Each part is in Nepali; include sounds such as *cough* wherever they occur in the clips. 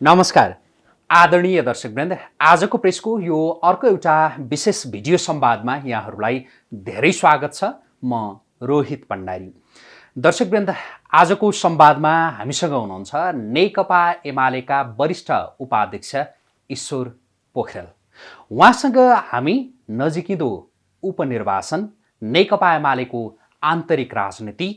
नमस्कार। आदरणीय दर्शकवृन्द आजको प्रेसको यो अर्को एउटा विशेष भिडियो संवादमा यहाँहरूलाई धेरै स्वागत छ। म रोहित भण्डारी। दर्शकवृन्द आजको संवादमा हामीसँग हुनुहुन्छ नेकपा एमालेका वरिष्ठ उपाध्यक्ष ईश्वर पोखरेल। उहाँसँग हामी नजिकिँदो उपनिर्वाचन नेकपा एमालेको आन्तरिक राजनीति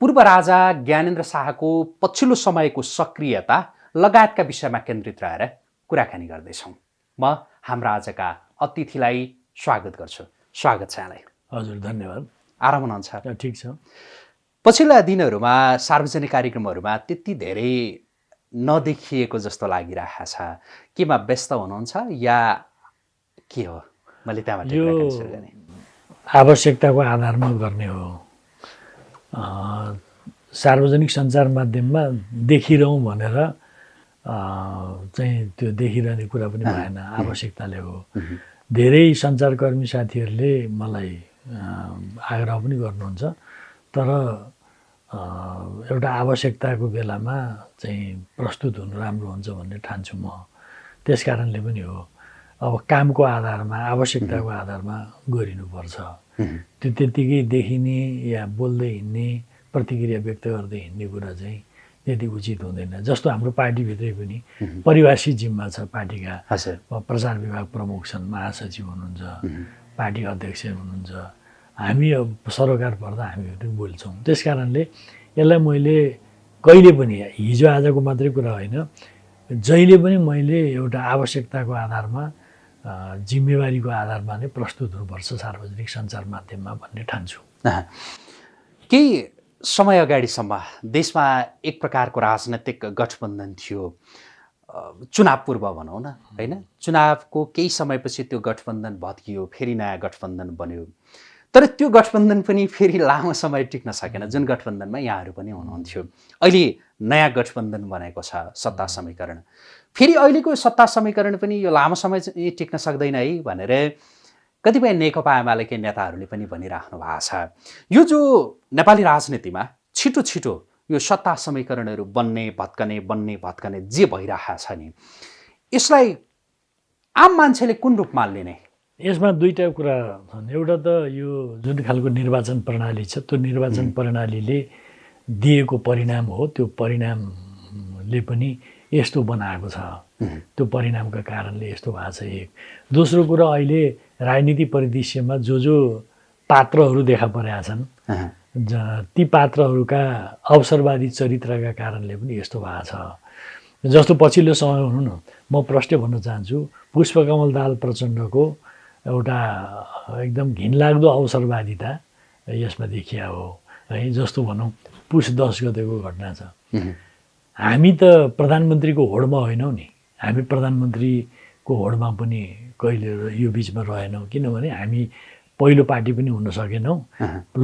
पूर्व राजा ज्ञानेन्द्र शाहको पछिल्लो समयको सक्रियता लगायतका विषयमा केन्द्रित रहेर कुराकानी गर्दैछौँ। म हाम्रा आजका अतिथिलाई स्वागत गर्छु। स्वागत छ यहाँलाई। हजुर धन्यवाद। आराम हुनुहुन्छ ठिक छ। पछिल्ला दिनहरूमा सार्वजनिक कार्यक्रमहरूमा त्यति धेरै नदेखिएको जस्तो लागिरहेको छ। केमा व्यस्त हुनुहुन्छ या के हो? मैले त्यहाँबाट यो आवश्यकताको आधारमा गर्ने हो। सार्वजनिक सञ्चार माध्यममा देखिरहँ भनेर चाहिँ त्यो देखिरहने कुरा पनि भएन आवश्यकताले हो। धेरै सञ्चारकर्मी साथीहरूले मलाई आग्रह पनि गर्नुहुन्छ तर एउटा आवश्यकताको बेलामा चाहिँ प्रस्तुत हुनु राम्रो हुन्छ भन्ने ठान्छु म। त्यस कारणले पनि हो अब कामको आधारमा आवश्यकताको आधारमा गरिनुपर्छ। त्यो त्यत्तिकै देखिने या बोल्दै हिँड्ने प्रतिक्रिया व्यक्त गर्दै हिँड्ने कुरा चाहिँ त्यति उचित हुँदैन। जस्तो हाम्रो पार्टीभित्रै पनि परिभाषित जिम्मा छ पार्टीका। प्रचार विभाग प्रमुख छन् महासचिव हुनुहुन्छ पार्टी अध्यक्ष हुनुहुन्छ। हामी अब सरोकार पर्दा हामीहरू बोल्छौँ। त्यस कारणले यसलाई मैले कहिले पनि हिजो आजको मात्रै कुरा होइन जहिले पनि मैले एउटा आवश्यकताको आधारमा जिम्मेवारीको आधारमा नै प्रस्तुत हुनुपर्छ सार्वजनिक सञ्चार माध्यममा भन्ने ठान्छु। केही समय अगाडिसम्म देशमा एक प्रकारको राजनैतिक गठबन्धन थियो। चुनाव पूर्व भनौँ न होइन? चुनावको केही समयपछि त्यो गठबन्धन भत्कियो फेरि नयाँ गठबन्धन बन्यो। तर त्यो गठबन्धन पनि फेरि लामो समय टिक्न सकेन जुन गठबन्धनमा यहाँहरू पनि हुनुहुन्थ्यो। अहिले नयाँ गठबन्धन बनेको छ सत्ता समीकरण। फेरि अहिलेको सत्ता समीकरण पनि यो लामो समय टिक्न सक्दैन है भनेर कतिपय नेकपा एमालेकै नेताहरूले पनि भनिराख्नु भएको छ। यो जो नेपाली राजनीतिमा छिटो छिटो यो सत्ता समीकरणहरू बन्ने भत्कने बन्ने भत्कने जे भइरहेको छ नि यसलाई आम मान्छेले कुन रूपमा लिने? यसमा दुईवटा कुरा छन्। एउटा त यो जुन खालको निर्वाचन प्रणाली छ त्यो निर्वाचन प्रणालीले दिएको परिणाम हो। त्यो परिणामले पनि यस्तो बनाएको छ। त्यो परिणामका कारणले यस्तो भएको छ एक। दोस्रो कुरा अहिले राजनीति परिदृश्यमा जो जो पात्रहरू देखा परेका छन् ती पात्रहरूका अवसरवादी चरित्रका कारणले पनि यस्तो भएको छ। जस्तो पछिल्लो समय भनौँ न म प्रष्टै भन्न चाहन्छु पुष्पकमल दाल प्रचण्डको एउटा एकदम घिनलाग्दो अवसरवादिता यसमा देखिया हो। है जस्तो भनौँ पुस दस गतेको घटना छ। हामी त प्रधानमन्त्रीको होडमा होइनौँ नि। हामी प्रधानमन्त्रीको होडमा पनि कहिले यो बिचमा रहेनौँ। किनभने हामी पहिलो पार्टी पनि हुन सकेनौँ।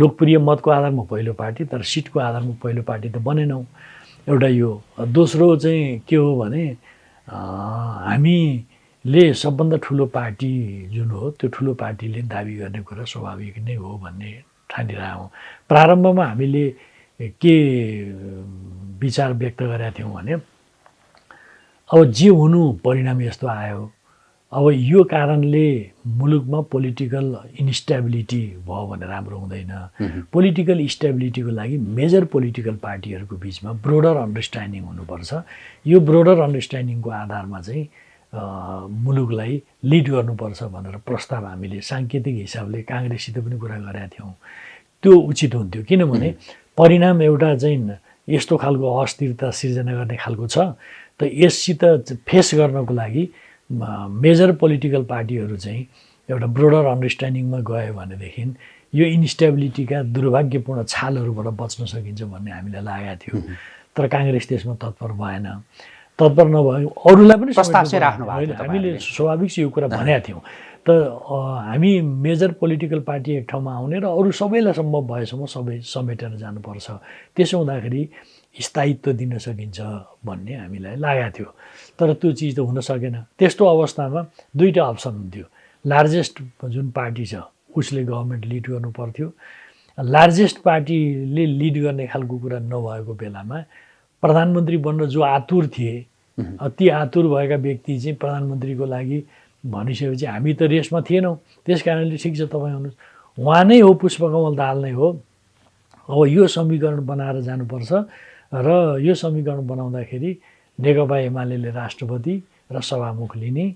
लोकप्रिय मतको आधारमा पहिलो पार्टी तर सिटको आधारमा पहिलो पार्टी त बनेनौँ। एउटा यो दोस्रो चाहिँ के हो भने हामीले सबभन्दा ठुलो पार्टी जुन हो त्यो ठुलो पार्टीले दाबी गर्ने कुरा स्वाभाविक नै हो भन्ने ठानिरहेको प्रारम्भमा हामीले के विचार व्यक्त गरेका थियौँ भने अब जे हुनु परिणाम यस्तो आयो। अब यो कारणले मुलुकमा पोलिटिकल इन्स्टेबिलिटी भयो भने राम्रो हुँदैन। पोलिटिकल स्टेबिलिटीको लागि मेजर पोलिटिकल पार्टीहरूको बिचमा ब्रोडर अन्डरस्ट्यान्डिङ हुनुपर्छ। यो ब्रोडर अन्डरस्ट्यान्डिङको आधारमा चाहिँ मुलुकलाई लिड गर्नुपर्छ भनेर प्रस्ताव हामीले साङ्केतिक हिसाबले काङ्ग्रेससित पनि कुरा गरेका थियौँ। त्यो उचित हुन्थ्यो। किनभने परिणाम एउटा चाहिँ यस्तो खालको अस्थिरता सिर्जना गर्ने खालको छ। त यससित फेस गर्नको लागि मेजर पोलिटिकल पार्टीहरू चाहिँ एउटा ब्रोडर अन्डरस्ट्यान्डिङमा गयो भनेदेखि यो इन्स्टेबिलिटीका दुर्भाग्यपूर्ण छालहरूबाट बच्न सकिन्छ भन्ने हामीलाई लागेको थियो। तर काङ्ग्रेस त्यसमा तत्पर भएन। तत्पर नभए अरूलाई पनि राख्नु होइन, हामीले। स्वाभाविक यो कुरा भनेका थियौँ। त हामी मेजर पोलिटिकल पार्टी एक ठाउँमा आउने र अरू सबैलाई सम्भव भएसम्म सबै समेटेर जानुपर्छ। त्यसो हुँदाखेरि स्थायित्व दिन सकिन्छ भन्ने हामीलाई लागेको थियो। तर त्यो चिज त हुन सकेन। त्यस्तो अवस्थामा दुईवटा अप्सन हुन्थ्यो। लार्जेस्ट जुन पार्टी छ उसले गभर्मेन्ट लिड गर्नु पर्थ्यो। लार्जेस्ट पार्टीले लिड गर्ने खालको कुरा नभएको बेलामा प्रधानमन्त्री बन्न जो आतुर थिए ती आतुर भएका व्यक्ति चाहिँ प्रधानमन्त्रीको लागि भनिसकेपछि हामी त रेसमा थिएनौँ। त्यस कारणले ठिक छ तपाईँ आउनुहोस्। उहाँ नै हो पुष्पकमल दाहाल नै हो। अब यो समीकरण बनाएर जानुपर्छ र यो समीकरण बनाउँदाखेरि नेकपा एमाले राष्ट्रपति र सभामुख लिने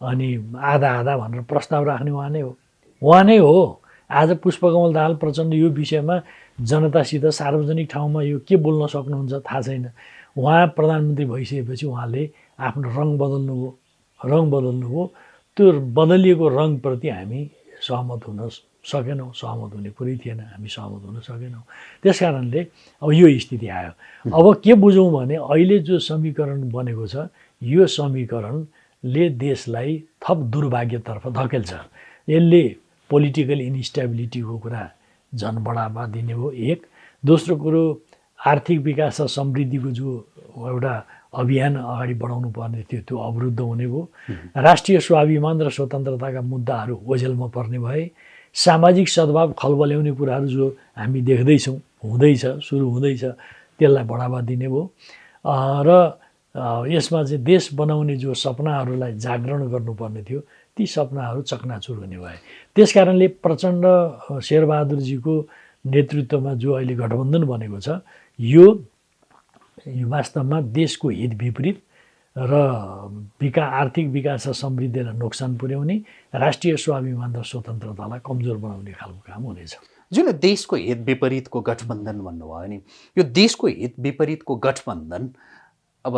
अनि आधा आधा भनेर प्रस्ताव राख्ने उहाँ नै हो। उहाँ नै हो। आज पुष्पकमल दाहाल प्रचण्ड यो विषयमा जनतासित सार्वजनिक ठाउँमा यो के बोल्न सक्नुहुन्छ थाहा छैन। उहाँ प्रधानमन्त्री भइसकेपछि उहाँले आफ्नो रङ बदल्नुभयो रङ बदल्नुभयो त्यो बदलिएको रङप्रति हामी सहमत हुन सकेनौँ सहमत हुने कुरै थिएन हामी सहमत हुन सकेनौँ। त्यस कारणले अब यो स्थिति आयो। अब के बुझौँ भने अहिले जो समीकरण बनेको छ यो समीकरणले देशलाई थप दुर्भाग्यतर्फ धकेल्छ। यसले पोलिटिकल इन्स्टेबिलिटीको कुरा झन् बढावा दिने हो एक। दोस्रो कुरो आर्थिक विकास र समृद्धिको जो एउटा अभियान अगाडि बढाउनु पर्ने थियो त्यो अवरुद्ध हुने भयो। राष्ट्रिय स्वाभिमान र स्वतन्त्रताका मुद्दाहरू ओझेलमा पर्ने भए सामाजिक सद्भाव खलबल्याउने कुराहरू जो हामी देख्दैछौँ हुँदैछ सुरु हुँदैछ त्यसलाई बढावा दिने भयो। र यसमा चाहिँ देश बनाउने जो सपनाहरूलाई जागरण गर्नुपर्ने थियो ती सपनाहरू चकनाचुर हुने भए। त्यस कारणले प्रचण्ड शेरबहादुरजीको नेतृत्वमा जो अहिले गठबन्धन बनेको छ यो वास्तवमा देशको हित विपरीत र विका आर्थिक विकास र समृद्धिलाई नोक्सान पुर्याउने राष्ट्रिय स्वाभिमान र स्वतन्त्रतालाई कमजोर बनाउने खालको काम हुनेछ। जुन देशको हित विपरीतको गठबन्धन भन्नुभयो नि यो देशको हित विपरीतको गठबन्धन अब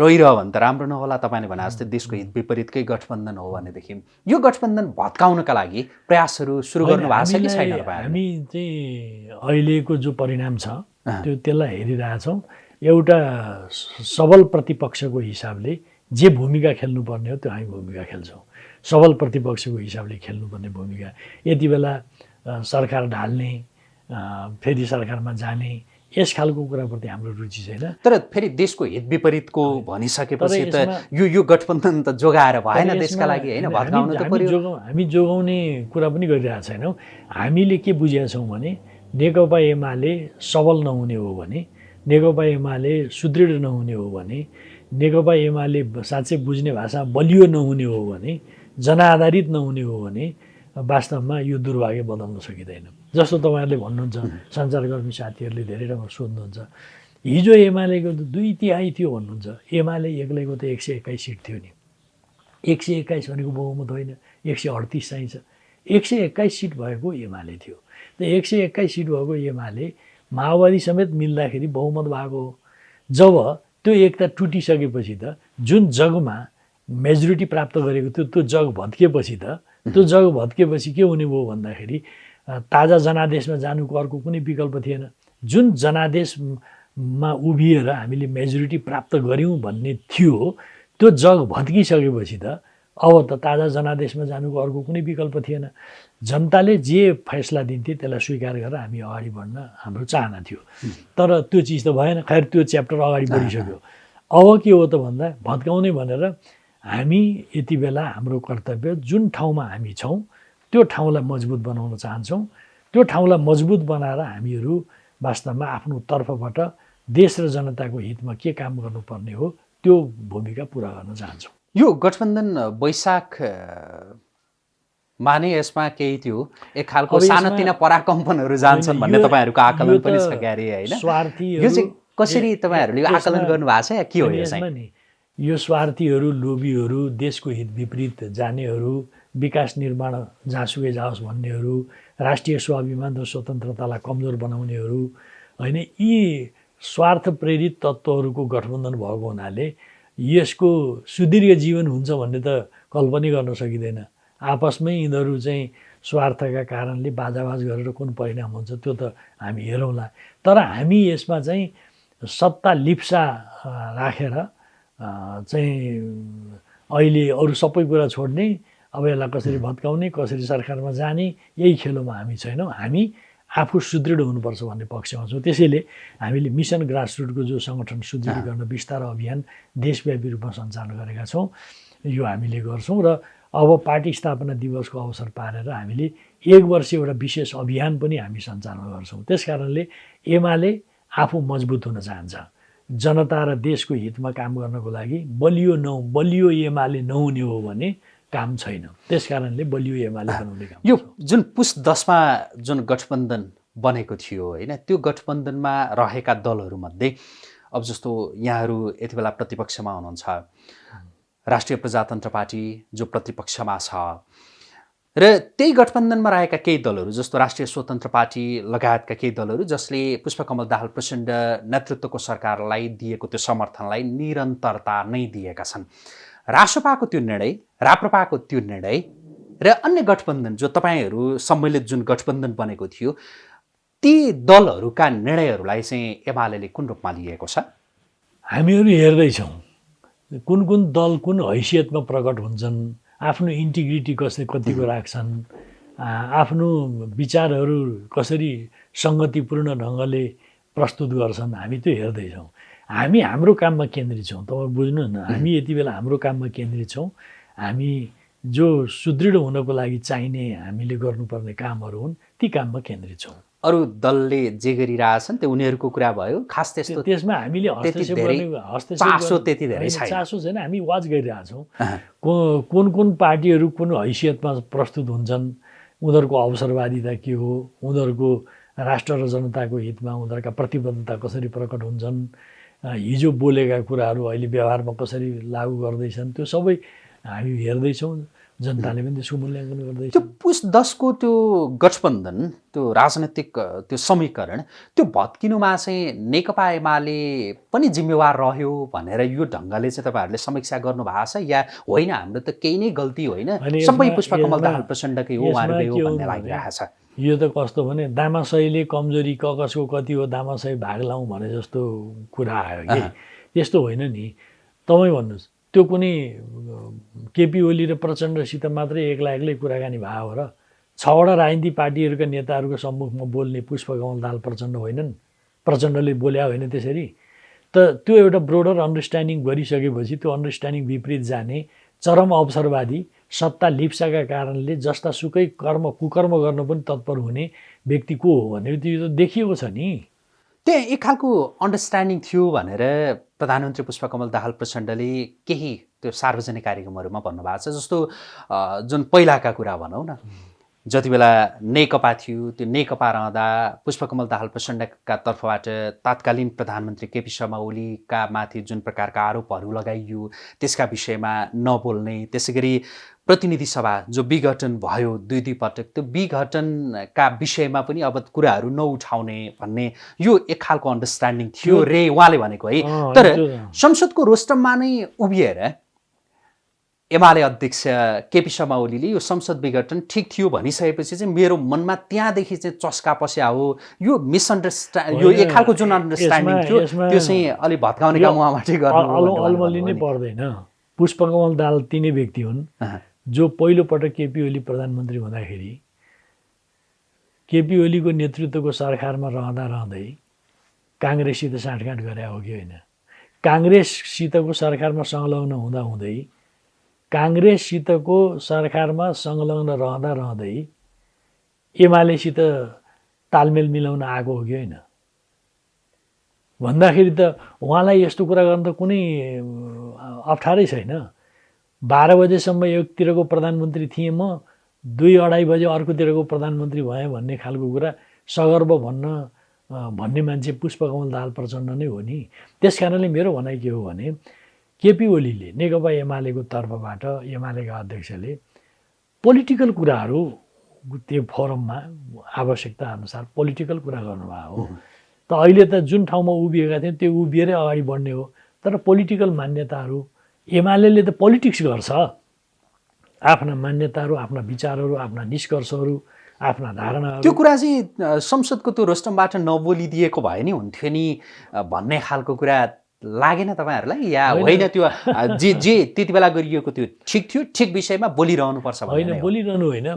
रहिरह्यो भने त राम्रो नहोला तपाईँले भने जस्तै देशको हित विपरीतकै गठबन्धन हो भनेदेखि। यो गठबन्धन भत्काउनका लागि प्रयासहरू सुरु गर्नु भएको छ कि छैन हामी चाहिँ अहिलेको जो परिणाम छ त्यो त्यसलाई हेरिरहेछौँ। एउटा सबल प्रतिपक्षको हिसाबले जे भूमिका खेल्नुपर्ने हो त्यो हामी भूमिका खेल्छौँ। सबल प्रतिपक्षको हिसाबले खेल्नुपर्ने भूमिका। यति बेला सरकार ढाल्ने फेरि सरकारमा जाने यस खालको कुराप्रति हाम्रो रुचि छैन। तर फेरि देशको हित विपरीतको भनिसकेपछि त यो यो गठबन्धन त जोगाएर भएन देशका लागि होइन? हामी जोगाउने कुरा पनि गरिरहेको छैनौँ। हामीले के बुझेका छौँ भने नेकपा एमाले सबल नहुने हो भने नेकपा एमाले सुदृढ नहुने हो भने नेकपा एमाले साँच्चै बुझ्ने भाषा बलियो नहुने हो भने जनआधारित नहुने हो भने वास्तवमा यो दुर्भाग्य बदल्न सकिँदैन। जस्तो तपाईँहरूले भन्नुहुन्छ सञ्चारकर्मी साथीहरूले धेरै राम्रो सोध्नुहुन्छ हिजो एमालेको त दुई तिहाई थियो भन्नुहुन्छ। एमाले एक्लैको त एक सय एक्काइस सिट थियो नि। एक सय एक्काइस भनेको बहुमत होइन एक सय अडतिस चाहिन्छ। एक सय एक्काइस सिट भएको एमाले थियो। त एक सय एक्काइस सिट भएको एमाले माओवादी समेत मिल्दाखेरि बहुमत भएको हो। जब त्यो एकता टुटिसकेपछि त जुन जगमा मेजोरिटी प्राप्त गरेको थियो त्यो जग भत्किएपछि त त्यो जग भत्किएपछि के हुने भयो भन्दाखेरि ताजा जनादेशमा जानुको अर्को कुनै विकल्प थिएन। जुन जनादेशमा उभिएर हामीले मेजोरिटी प्राप्त गऱ्यौँ भन्ने थियो त्यो जग भत्किसकेपछि त अब त ताजा जनादेशमा जानुको अर्को कुनै विकल्प थिएन। जनताले जे फैसला दिन्थे त्यसलाई स्वीकार गरेर हामी अगाडि बढ्न हाम्रो चाहना थियो। तर त्यो चिज त भएन। खैर त्यो च्याप्टर अगाडि बढिसक्यो। अब के हो त भन्दा भत्काउने भनेर हामी यति बेला हाम्रो कर्तव्य जुन ठाउँमा हामी छौँ त्यो ठाउँलाई मजबुत बनाउन चाहन्छौँ। त्यो ठाउँलाई मजबुत बनाएर हामीहरू वास्तवमा आफ्नो तर्फबाट देश र जनताको हितमा के काम गर्नुपर्ने हो त्यो भूमिका पुरा गर्न चाहन्छौँ। यो गठबन्धन वैशाख माने यसमा केही थियो। एक खालको सानोतिना पराकम्पनहरू जान्छन् भन्ने तपाईँहरूको आकलन पनि छ क्यारे होइन? यो चाहिँ कसरी तपाईँहरूले आकलन गर्नुभएको छ या के हो यसमा यो स्वार्थीहरू लोभीहरू देशको हित विपरीत जानेहरू विकास निर्माण जहाँसुकै जाओस् भन्नेहरू राष्ट्रिय स्वाभिमान र स्वतन्त्रतालाई कमजोर बनाउनेहरू होइन यी स्वार्थ प्रेरित तत्त्वहरूको गठबन्धन भएको हुनाले यसको सुदीर्घ जीवन हुन्छ भन्ने त कल्पनै गर्न सकिँदैन। आपसमै यिनीहरू चाहिँ स्वार्थका कारणले बाजाबाज गरेर कुन परिणाम हुन्छ त्यो त हामी हेरौँला। तर हामी यसमा चाहिँ सत्ता लिप्सा राखेर चाहिँ अहिले अरू सबै कुरा छोड्ने अब यसलाई कसरी भत्काउने कसरी सरकारमा जाने यही खेलोमा हामी छैनौँ। हामी आफू सुदृढ हुनुपर्छ भन्ने पक्षमा छौँ। त्यसैले हामीले मिसन ग्रासरुटको जो सङ्गठन सुदृढीकरण विस्तार अभियान देशव्यापी रूपमा सञ्चालन गरेका छौँ यो हामीले गर्छौँ र अब पार्टी स्थापना दिवसको अवसर पारेर हामीले एक वर्ष एउटा विशेष अभियान पनि हामी सञ्चालन गर्छौँ। त्यस कारणले एमाले आफू मजबुत हुन चाहन्छ। जनता र देशको हितमा काम गर्नको लागि बलियो नौ बलियो एमाले नहुने हो भने काम छैन। त्यस कारणले बलियो एमाले बनाउने काम यो जुन पुस दसमा जुन गठबन्धन बनेको थियो होइन त्यो गठबन्धनमा रहेका दलहरूमध्ये अब जस्तो यहाँहरू यति बेला प्रतिपक्षमा हुनुहुन्छ राष्ट्रिय प्रजातन्त्र पार्टी जो प्रतिपक्षमा छ र त्यही गठबन्धनमा रहेका केही दलहरू जस्तो राष्ट्रिय स्वतन्त्र पार्टी लगायतका केही दलहरू जसले पुष्पकमल दाहाल प्रचण्ड नेतृत्वको सरकारलाई दिएको त्यो समर्थनलाई निरन्तरता नै दिएका छन्। रासपाको त्यो निर्णय राप्रपाको त्यो निर्णय र अन्य गठबन्धन जो तपाईँहरू सम्मिलित जुन गठबन्धन बनेको थियो ती दलहरूका निर्णयहरूलाई चाहिँ एमाले कुन रूपमा लिएको छ? हामीहरू हेर्दैछौँ कुन कुन दल कुन हैसियतमा प्रकट हुन्छन् आफ्नो इन्टिग्रिटी कसरी कतिको राख्छन् आफ्नो विचारहरू कसरी सङ्गतिपूर्ण ढङ्गले प्रस्तुत गर्छन् हामी त्यो हेर्दैछौँ। हामी हाम्रो काममा केन्द्रित छौँ। तपाईँ बुझ्नुहोस् न हामी यति बेला हाम्रो काममा केन्द्रित छौँ। हामी जो सुदृढ हुनको लागि चाहिने हामीले गर्नुपर्ने कामहरू हुन् ती काममा केन्द्रित छौँ। अरू दलले जे गरिरहेछन् त्यो उनीहरूको कुरा भयो। खास त्यस्तो त्यसमा हामीले हस्तक्षेप चासो त्यति धेरै। चासो छैन हामी वाच गरिरहेछौँ। को- कुन कुन पार्टीहरू कुन हैसियतमा प्रस्तुत हुन्छन् उनीहरूको अवसरवादिता के हो उनीहरूको राष्ट्र र जनताको हितमा उनीहरूका प्रतिबद्धता कसरी प्रकट हुन्छन् हिजो बोलेका कुराहरू अहिले व्यवहारमा कसरी लागू गर्दैछन् त्यो सबै हामी हेर्दैछौँ जनताले पनि त्यसको मूल्याङ्कन गर्दैछ। त्यो पुस दसको त्यो गठबन्धन त्यो राजनैतिक त्यो समीकरण त्यो भत्किनुमा चाहिँ नेकपा एमाले पनि जिम्मेवार रह्यो भनेर यो ढङ्गले चाहिँ तपाईँहरूले समीक्षा गर्नुभएको छ या होइन हाम्रो त केही नै गल्ती होइन सबै पुष्पकमल दाहाल प्रचण्डकै हो उहाँहरूकै हो भन्ने भने- लागिरहेको छ। यो त कस्तो भने दामासहीले कमजोरी क कसको कति हो दामासही भाग लाउँ भने जस्तो कुरा आयो कि। त्यस्तो होइन नि। तपाईँ भन्नुहोस्। त्यो कुनै केपी ओली र प्रचण्डसित मात्रै एक्ला एक्लै कुराकानी भयो र छवटा राजनीतिक पार्टीहरूका नेताहरूको सम्मुखमा बोल्ने पुष्पकमल दाल प्रचण्ड होइनन्। प्रचण्डले बोल्या होइन त्यसरी। त त्यो एउटा ब्रोडर अन्डरस्ट्यान्डिङ गरिसकेपछि त्यो अन्डरस्ट्यान्डिङ विपरीत जाने चरम अवसरवादी सत्ता लिप्साका कारणले जस्ता सुकै कर्म कुकर्म गर्न पनि तत्पर हुने व्यक्ति को हो भनेर त्यो त देखिएको छ नि। त्यहाँ एक खालको अन्डरस्ट्यान्डिङ थियो भनेर प्रधानमन्त्री पुष्पकमल दाहाल प्रचण्डले केही त्यो सार्वजनिक कार्यक्रमहरूमा भन्नुभएको छ जस्तो जुन पहिलाका कुरा भनौँ न। जति बेला नेकपा थियो त्यो नेकपा रहँदा पुष्पकमल दाहाल प्रचण्डका तर्फबाट तात्कालीन प्रधानमन्त्री केपी शर्मा ओलीका माथि जुन प्रकारका आरोपहरू लगाइयो त्यसका विषयमा नबोल्ने त्यसै गरी प्रतिनिधि सभा जो विघटन भयो दुई दुई पटक त्यो विघटनका विषयमा पनि अब कुराहरू नउठाउने भन्ने यो एक खालको अन्डरस्ट्यान्डिङ थियो रे उहाँले भनेको है। तर संसदको रोस्टममा नै उभिएर एमाले अध्यक्ष केपी शर्मा ओलीले यो संसद विघटन ठिक थियो भनिसकेपछि चाहिँ मेरो मनमा त्यहाँदेखि चाहिँ चस्का पस्या हो। यो मिसअन्डरस्ट्यान्ड यो एक खालको जुन अन्डरस्ट्यान्डिङ थियो त्यो चाहिँ अलिक भत्काउने काम उहाँबाटै गर्नु नै पर्दैन। पुष्पकमल दाल तिनै व्यक्ति हुन्। जो पहिलोपटक केपी ओली प्रधानमन्त्री हुँदाखेरि केपी ओलीको नेतृत्वको सरकारमा रहँदा रहँदै काङ्ग्रेससित साँठगाँठ गरे हो कि होइन? काङ्ग्रेससितको सरकारमा संलग्न हुँदा हुँदै काङ्ग्रेससितको सरकारमा संलग्न रहँदा रहँदै एमालेसित तालमेल मिलाउन आएको हो कि होइन? भन्दाखेरि त उहाँलाई यस्तो कुरा गर्न त कुनै अप्ठ्यारै छैन। बाह्र बजेसम्म एकतिरको प्रधानमन्त्री थिएँ म दुई अढाई बजे अर्कोतिरको प्रधानमन्त्री भएँ भन्ने खालको कुरा सगर्व भन्न भन्ने मान्छे पुष्पकमल दाहाल प्रचण्ड नै हो नि। त्यस कारणले मेरो भनाइ के हो भने केपी ओलीले नेकपा एमालेको तर्फबाट एमालेका अध्यक्षले पोलिटिकल कुराहरू त्यो फोरममा आवश्यकता अनुसार पोलिटिकल कुरा गर्नुभएको हो त अहिले त जुन ठाउँमा उभिएका थियौँ त्यो उभिएरै अगाडि बढ्ने हो। तर पोलिटिकल मान्यताहरू एमाले त पोलिटिक्स गर्छ। आफ्ना मान्यताहरू आफ्ना विचारहरू आफ्ना निष्कर्षहरू आफ्ना धारणाहरू। त्यो कुरा चाहिँ संसदको त्यो रोस्टमबाट नबोलिदिएको भए नि हुन्थ्यो नि भन्ने खालको कुरा लागेन तपाईँहरूलाई या होइन। त्यो जे जे त्यति बेला गरिएको त्यो ठिक थियो ठिक विषयमा बोलिरहनुपर्छ होइन। बोलिरहनु होइन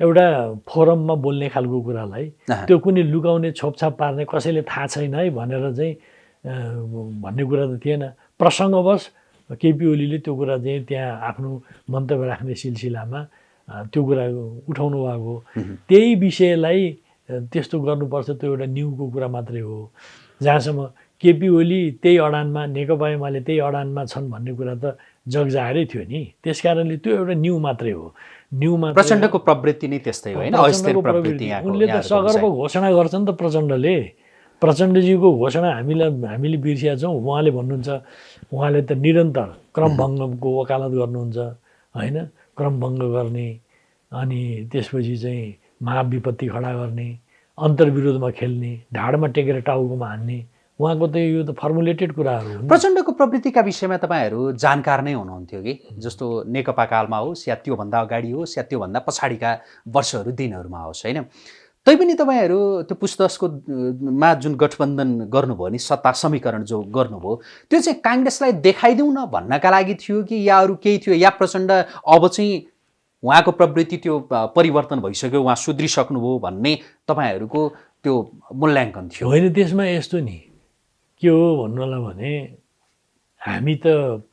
एउटा फोरममा बोल्ने खालको कुरालाई। त्यो कुनै लुकाउने छोपछाप पार्ने कसैले थाहा छैन है भनेर चाहिँ भन्ने कुरा त थिएन प्रसङ्गवश केपी ओलीले त्यो कुरा चाहिँ त्यहाँ आफ्नो मन्तव्य राख्ने सिलसिलामा त्यो कुरा उठाउनु भएको। त्यही विषयलाई त्यस्तो गर्नुपर्छ त्यो एउटा न्युको कुरा मात्रै हो जहाँसम्म केपी ओली त्यही अडानमा नेकपा एमाले त्यही अडानमा छन् भन्ने कुरा त जगजाहेरै थियो नि। त्यस कारणले त्यो एउटा न्यू मात्रै हो। न्यू मात्रै प्रचण्डको प्रवृत्ति नै त्यस्तै होइन? उनले त चाहिँ। घोषणा गर्छ नि त प्रचण्डले। प्रचण्डजीको घोषणा हामीलाई हामीले बिर्सिया छौँ उहाँले भन्नुहुन्छ। उहाँले त निरन्तर क्रमभङ्गको वकालत गर्नुहुन्छ होइन? क्रमभङ्ग गर्ने अनि त्यसपछि चाहिँ महाविपत्ति खडा गर्ने अन्तर्विरोधमा खेल्ने ढाडमा टेकेर टाउकोमा हान्ने उहाँको त यो त फर्मुलेटेड कुराहरू प्रचण्डको प्रवृत्तिका विषयमा तपाईँहरू जानकार नै हुनुहुन्थ्यो कि? जस्तो नेकपा कालमा होस् या त्योभन्दा अगाडि होस् या त्योभन्दा पछाडिका वर्षहरू दिनहरूमा होस् होइन? तैपनि तपाईँहरू त्यो पुस्तकको मा जुन गठबन्धन गर्नुभयो नि सत्ता समीकरण जो गर्नुभयो त्यो चाहिँ काङ्ग्रेसलाई देखाइदिउँ न भन्नका लागि थियो कि या अरू केही थियो या प्रचण्ड अब चाहिँ उहाँको प्रवृत्ति त्यो परिवर्तन भइसक्यो उहाँ सुध्रिसक्नुभयो भन्ने तपाईँहरूको त्यो मूल्याङ्कन थियो? होइन त्यसमा यस्तो नि के हो भन्नु होला भने हामी त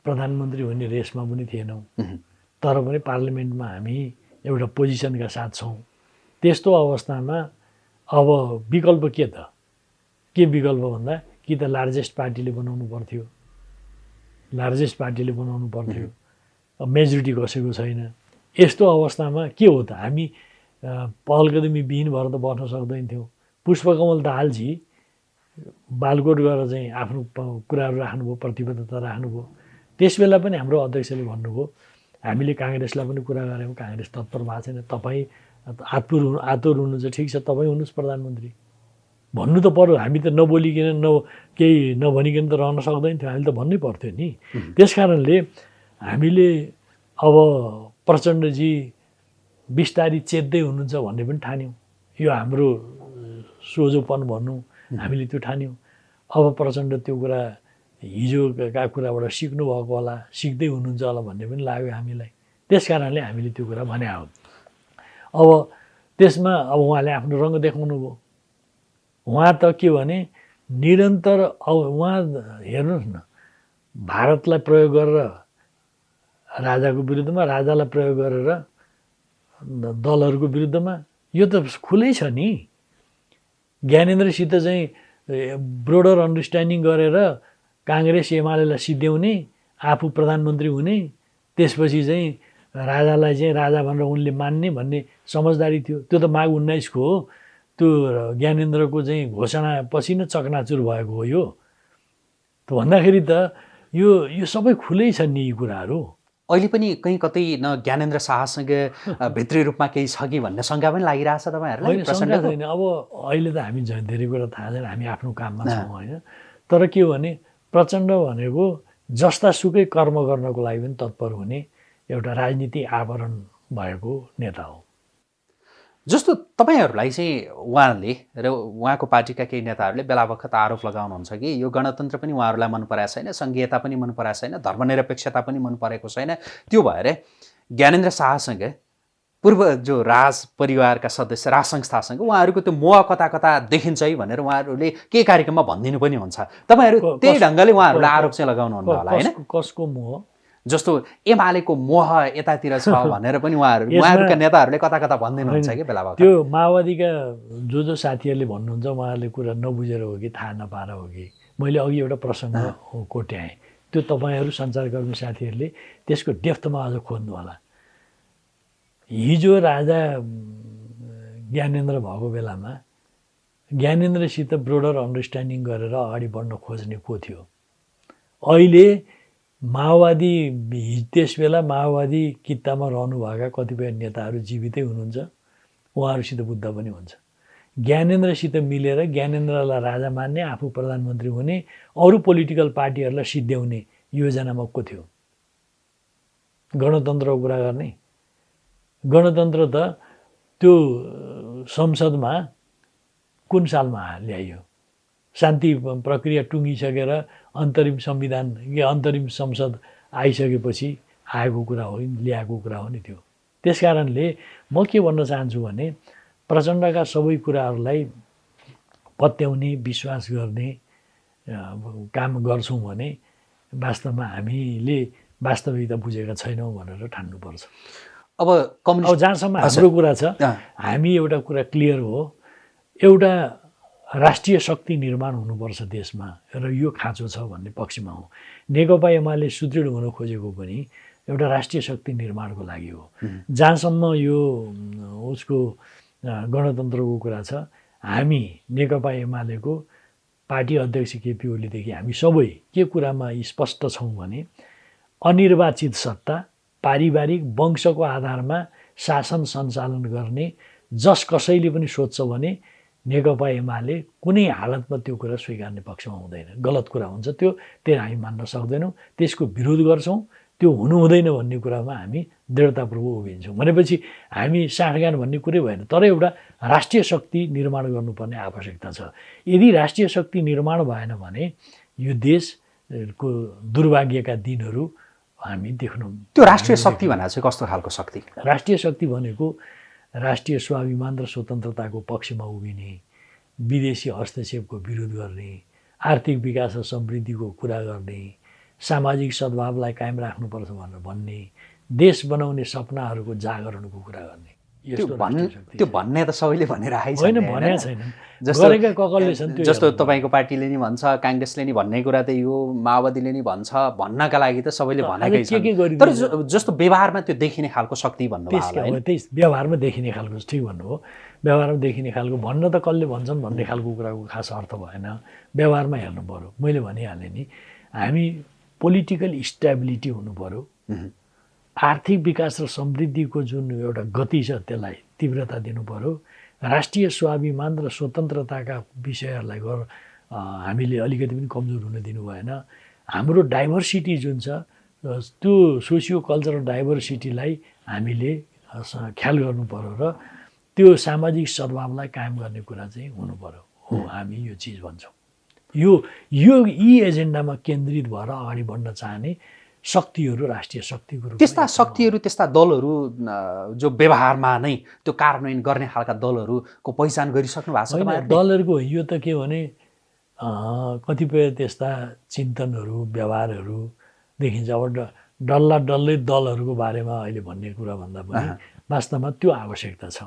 प्रधानमन्त्री हुने रेसमा पनि थिएनौँ। तर पनि पार्लिमेन्टमा हामी एउटा पोजिसनका साथ छौँ। त्यस्तो अवस्थामा अब विकल्प के त? के विकल्प भन्दा कि त लार्जेस्ट पार्टीले बनाउनु पर्थ्यो। लार्जेस्ट पार्टीले बनाउनु पर्थ्यो। मेजोरिटी कसैको छैन। यस्तो अवस्थामा के हो त? हामी पहलकदमी विहीन भएर त बस्न सक्दैन थियौँ पुष्पकमल दाहालजी बालकोट गएर चाहिँ आफ्नो कुराहरू राख्नुभयो प्रतिबद्धता राख्नुभयो। त्यस बेला पनि हाम्रो अध्यक्षले भन्नुभयो हामीले काङ्ग्रेसलाई पनि कुरा गऱ्यौँ काङ्ग्रेस तत्पर भएको छैन। तपाईँ आतुर हुनु आतुर हुनु चाहिँ ठिक छ तपाईँ हुनुहोस् प्रधानमन्त्री। भन्नु त पऱ्यो हामी त नबोलिकन न केही नभनिकन त रहन सक्दैन थियो। हामीले त भन्नै पर्थ्यो नि। त्यस कारणले हामीले अब प्रचण्डजी बिस्तारी चेत्दै हुनुहुन्छ भन्ने पनि ठान्यौँ। यो हाम्रो सोझोपन भनौँ हामीले त्यो ठान्यौँ। अब प्रचण्ड त्यो कुरा हिजोका कुराबाट सिक्नु भएको होला सिक्दै हुनुहुन्छ होला भन्ने पनि लाग्यो हामीलाई। त्यस कारणले हामीले त्यो कुरा भने हो। अब त्यसमा अब उहाँले आफ्नो रङ देखाउनु भयो। उहाँ त के भने निरन्तर अब उहाँ हेर्नुहोस् न भारतलाई प्रयोग गरेर राजाको विरुद्धमा राजालाई प्रयोग गरेर दलहरूको विरुद्धमा यो त खुलै छ नि। ज्ञानेन्द्रसित चाहिँ ब्रोडर अन्डरस्ट्यान्डिङ गरेर काङ्ग्रेस एमालेलाई सिद्ध्याउने आफू प्रधानमन्त्री हुने त्यसपछि चाहिँ राजालाई चाहिँ राजा भनेर उनले मान्ने भन्ने समझदारी थियो। त्यो त माघ उन्नाइसको हो। त्यो ज्ञानेन्द्रको चाहिँ घोषणापछि नै चकनाचुर भएको हो यो। त भन्दाखेरि त यो यो सबै खुलै छ नि यी कुराहरू। अहिले पनि कहीँ कतै न ज्ञानेन्द्र शाहसँग *laughs* भित्री रूपमा केही छ कि भन्ने शङ्का पनि लागिरहेछ तपाईँहरूलाई छैन। अब अहिले त हामी झन् धेरै कुरा थाहा छैन हामी आफ्नो काममा छौँ होइन। तर के हो भने प्रचण्ड भनेको जस्ता सुकै कर्म गर्नको लागि पनि तत्पर हुने एउटा राजनीति आवरण भएको नेता हो। जस्तो तपाईँहरूलाई चाहिँ उहाँले र उहाँको पार्टीका केही नेताहरूले बेला बखत आरोप लगाउनुहुन्छ कि यो गणतन्त्र पनि उहाँहरूलाई मन पराएको छैन सङ्घीयता पनि मन पराएको छैन धर्मनिरपेक्षता पनि मन परेको छैन त्यो भएर ज्ञानेन्द्र शाहसँग पूर्व जो राज परिवारका सदस्य राज संस्थासँग उहाँहरूको त्यो मोह कता कता देखिन्छ है भनेर उहाँहरूले केही कार्यक्रममा भनिदिनु पनि हुन्छ। तपाईँहरू त्यही ढङ्गले उहाँहरूलाई आरोप चाहिँ लगाउनुहुन्न होला होइन? कसको मोह? जस्तो एमालेको मोह यतातिर छ *laughs* भनेर पनि उहाँहरू उहाँहरूका नेताहरूले कता कता भनिदिनुहुन्छ कि बेला त्यो माओवादीका जो जो साथीहरूले भन्नुहुन्छ उहाँहरूले कुरा नबुझेर हो कि थाहा नपाएर हो कि मैले अघि एउटा प्रसङ्ग कोट्याएँ। त्यो तपाईँहरू सञ्चारकर्मी साथीहरूले त्यसको डेफ्थमा अझ खोज्नु होला। हिजो राजा ज्ञानेन्द्र भएको बेलामा ज्ञानेन्द्रसित ब्रोडर अन्डरस्ट्यान्डिङ गरेर अगाडि बढ्न खोज्ने को थियो? अहिले माओवादी त्यस बेला माओवादी कित्तामा रहनुभएका कतिपय नेताहरू जीवितै हुनुहुन्छ। उहाँहरूसित बुद्ध पनि हुन्छ। ज्ञानेन्द्रसित मिलेर ज्ञानेन्द्रलाई राजा मान्ने आफू प्रधानमन्त्री हुने अरू पोलिटिकल पार्टीहरूलाई सिद्ध्याउने योजनामा को थियो। गणतन्त्रको कुरा गर्ने। गणतन्त्र त त्यो संसदमा कुन सालमा ल्याइयो? शान्ति प्रक्रिया टुङ्गिसकेर अन्तरिम संविधान कि अन्तरिम संसद आइसकेपछि आएको कुरा हो ल्याएको कुरा हो नि त्यो। त्यस कारणले म के भन्न चाहन्छु भने प्रचण्डका सबै कुराहरूलाई पत्याउने विश्वास गर्ने काम गर्छौँ भने वास्तवमा हामीले वास्तविकता बुझेका छैनौँ भनेर ठान्नुपर्छ। अब अब कम्युनिस्ट जहाँसम्म हजुर। हाम्रो कुरा छ हामी एउटा कुरा क्लियर हो। एउटा राष्ट्रिय शक्ति निर्माण हुनुपर्छ देशमा र यो खाँचो छ भन्ने पक्षमा हो। नेकपा एमाले सुदृढ हुन खोजेको पनि एउटा राष्ट्रिय शक्ति निर्माणको लागि हो। जहाँसम्म यो उसको गणतन्त्रको कुरा छ हामी नेकपा एमालेको पार्टी अध्यक्ष केपी ओलीदेखि हामी सबै के कुरामा स्पष्ट छौँ भने अनिर्वाचित सत्ता पारिवारिक वंशको आधारमा शासन सञ्चालन गर्ने जस कसैले पनि सोध्छ भने नेकपा एमाले कुनै हालतमा त्यो कुरा स्वीकार्ने पक्षमा हुँदैन। गलत कुरा हुन्छ त्यो त्यो हामी मान्न सक्दैनौँ। त्यसको विरोध गर्छौँ। त्यो हुनु हुँदैन भन्ने कुरामा हामी दृढतापूर्वक उभिन्छौँ। भनेपछि हामी साँठगान भन्ने कुरै भएन तर एउटा राष्ट्रिय शक्ति निर्माण गर्नुपर्ने आवश्यकता छ। यदि राष्ट्रिय शक्ति निर्माण भएन भने यो देशको दुर्भाग्यका दिनहरू हामी देख्नु त्यो राष्ट्रिय शक्ति भनेर चाहिँ कस्तो खालको शक्ति? राष्ट्रिय शक्ति भनेको राष्ट्रिय स्वाभिमान र स्वतन्त्रताको पक्षमा उभिने विदेशी हस्तक्षेपको विरोध गर्ने आर्थिक विकास र समृद्धिको कुरा गर्ने सामाजिक सद्भावलाई कायम राख्नुपर्छ भनेर भन्ने देश बनाउने सपनाहरूको जागरणको कुरा गर्ने। त्यो भन् त्यो भन्ने त सबैले भनेर छैन। जस्तो तपाईँको पार्टीले नि भन्छ काङ्ग्रेसले नि भन्ने कुरा त यो माओवादीले नि भन्छ भन्नका लागि त सबैले भनेकै गरिदिन्छ? तर जस्तो व्यवहारमा त्यो देखिने खालको शक्ति भन्नु त्यही व्यवहारमा देखिने खालको ठिक भन्नुभयो। व्यवहारमा देखिने खालको भन्न त कसले भन्छन् भन्ने खालको कुराको खास अर्थ भएन। व्यवहारमा हेर्नु पऱ्यो मैले भनिहालेँ नि हामी पोलिटिकल स्टेबिलिटी हुनु पऱ्यो आर्थिक विकास र समृद्धिको जुन एउटा गति छ त्यसलाई तीव्रता दिनु पऱ्यो राष्ट्रिय स्वाभिमान र स्वतन्त्रताका विषयहरूलाई हामीले अलिकति पनि कमजोर हुन दिनु भएन। हाम्रो डाइभर्सिटी जुन छ त्यो सोसियो कल्चरल डाइभर्सिटीलाई हामीले ख्याल पऱ्यो र त्यो सामाजिक सद्भावलाई कायम गर्ने कुरा चाहिँ पऱ्यो हो हामी यो चिज भन्छौँ। यो यो यी एजेन्डामा केन्द्रित भएर अगाडि बढ्न चाहने शक्तिहरू राष्ट्रिय शक्तिको रूपमा त्यस्ता शक्तिहरू त्यस्ता दलहरू जो व्यवहारमा नै त्यो कार्यान्वयन गर्ने खालका दलहरूको पहिचान गरिसक्नु भएको छ? दलहरूको यो त के भने कतिपय त्यस्ता चिन्तनहरू व्यवहारहरू देखिन्छ। अब डल्ला डल्लै दलहरूको बारेमा अहिले भन्ने कुरा भन्दा पनि। वास्तवमा त्यो आवश्यकता छ।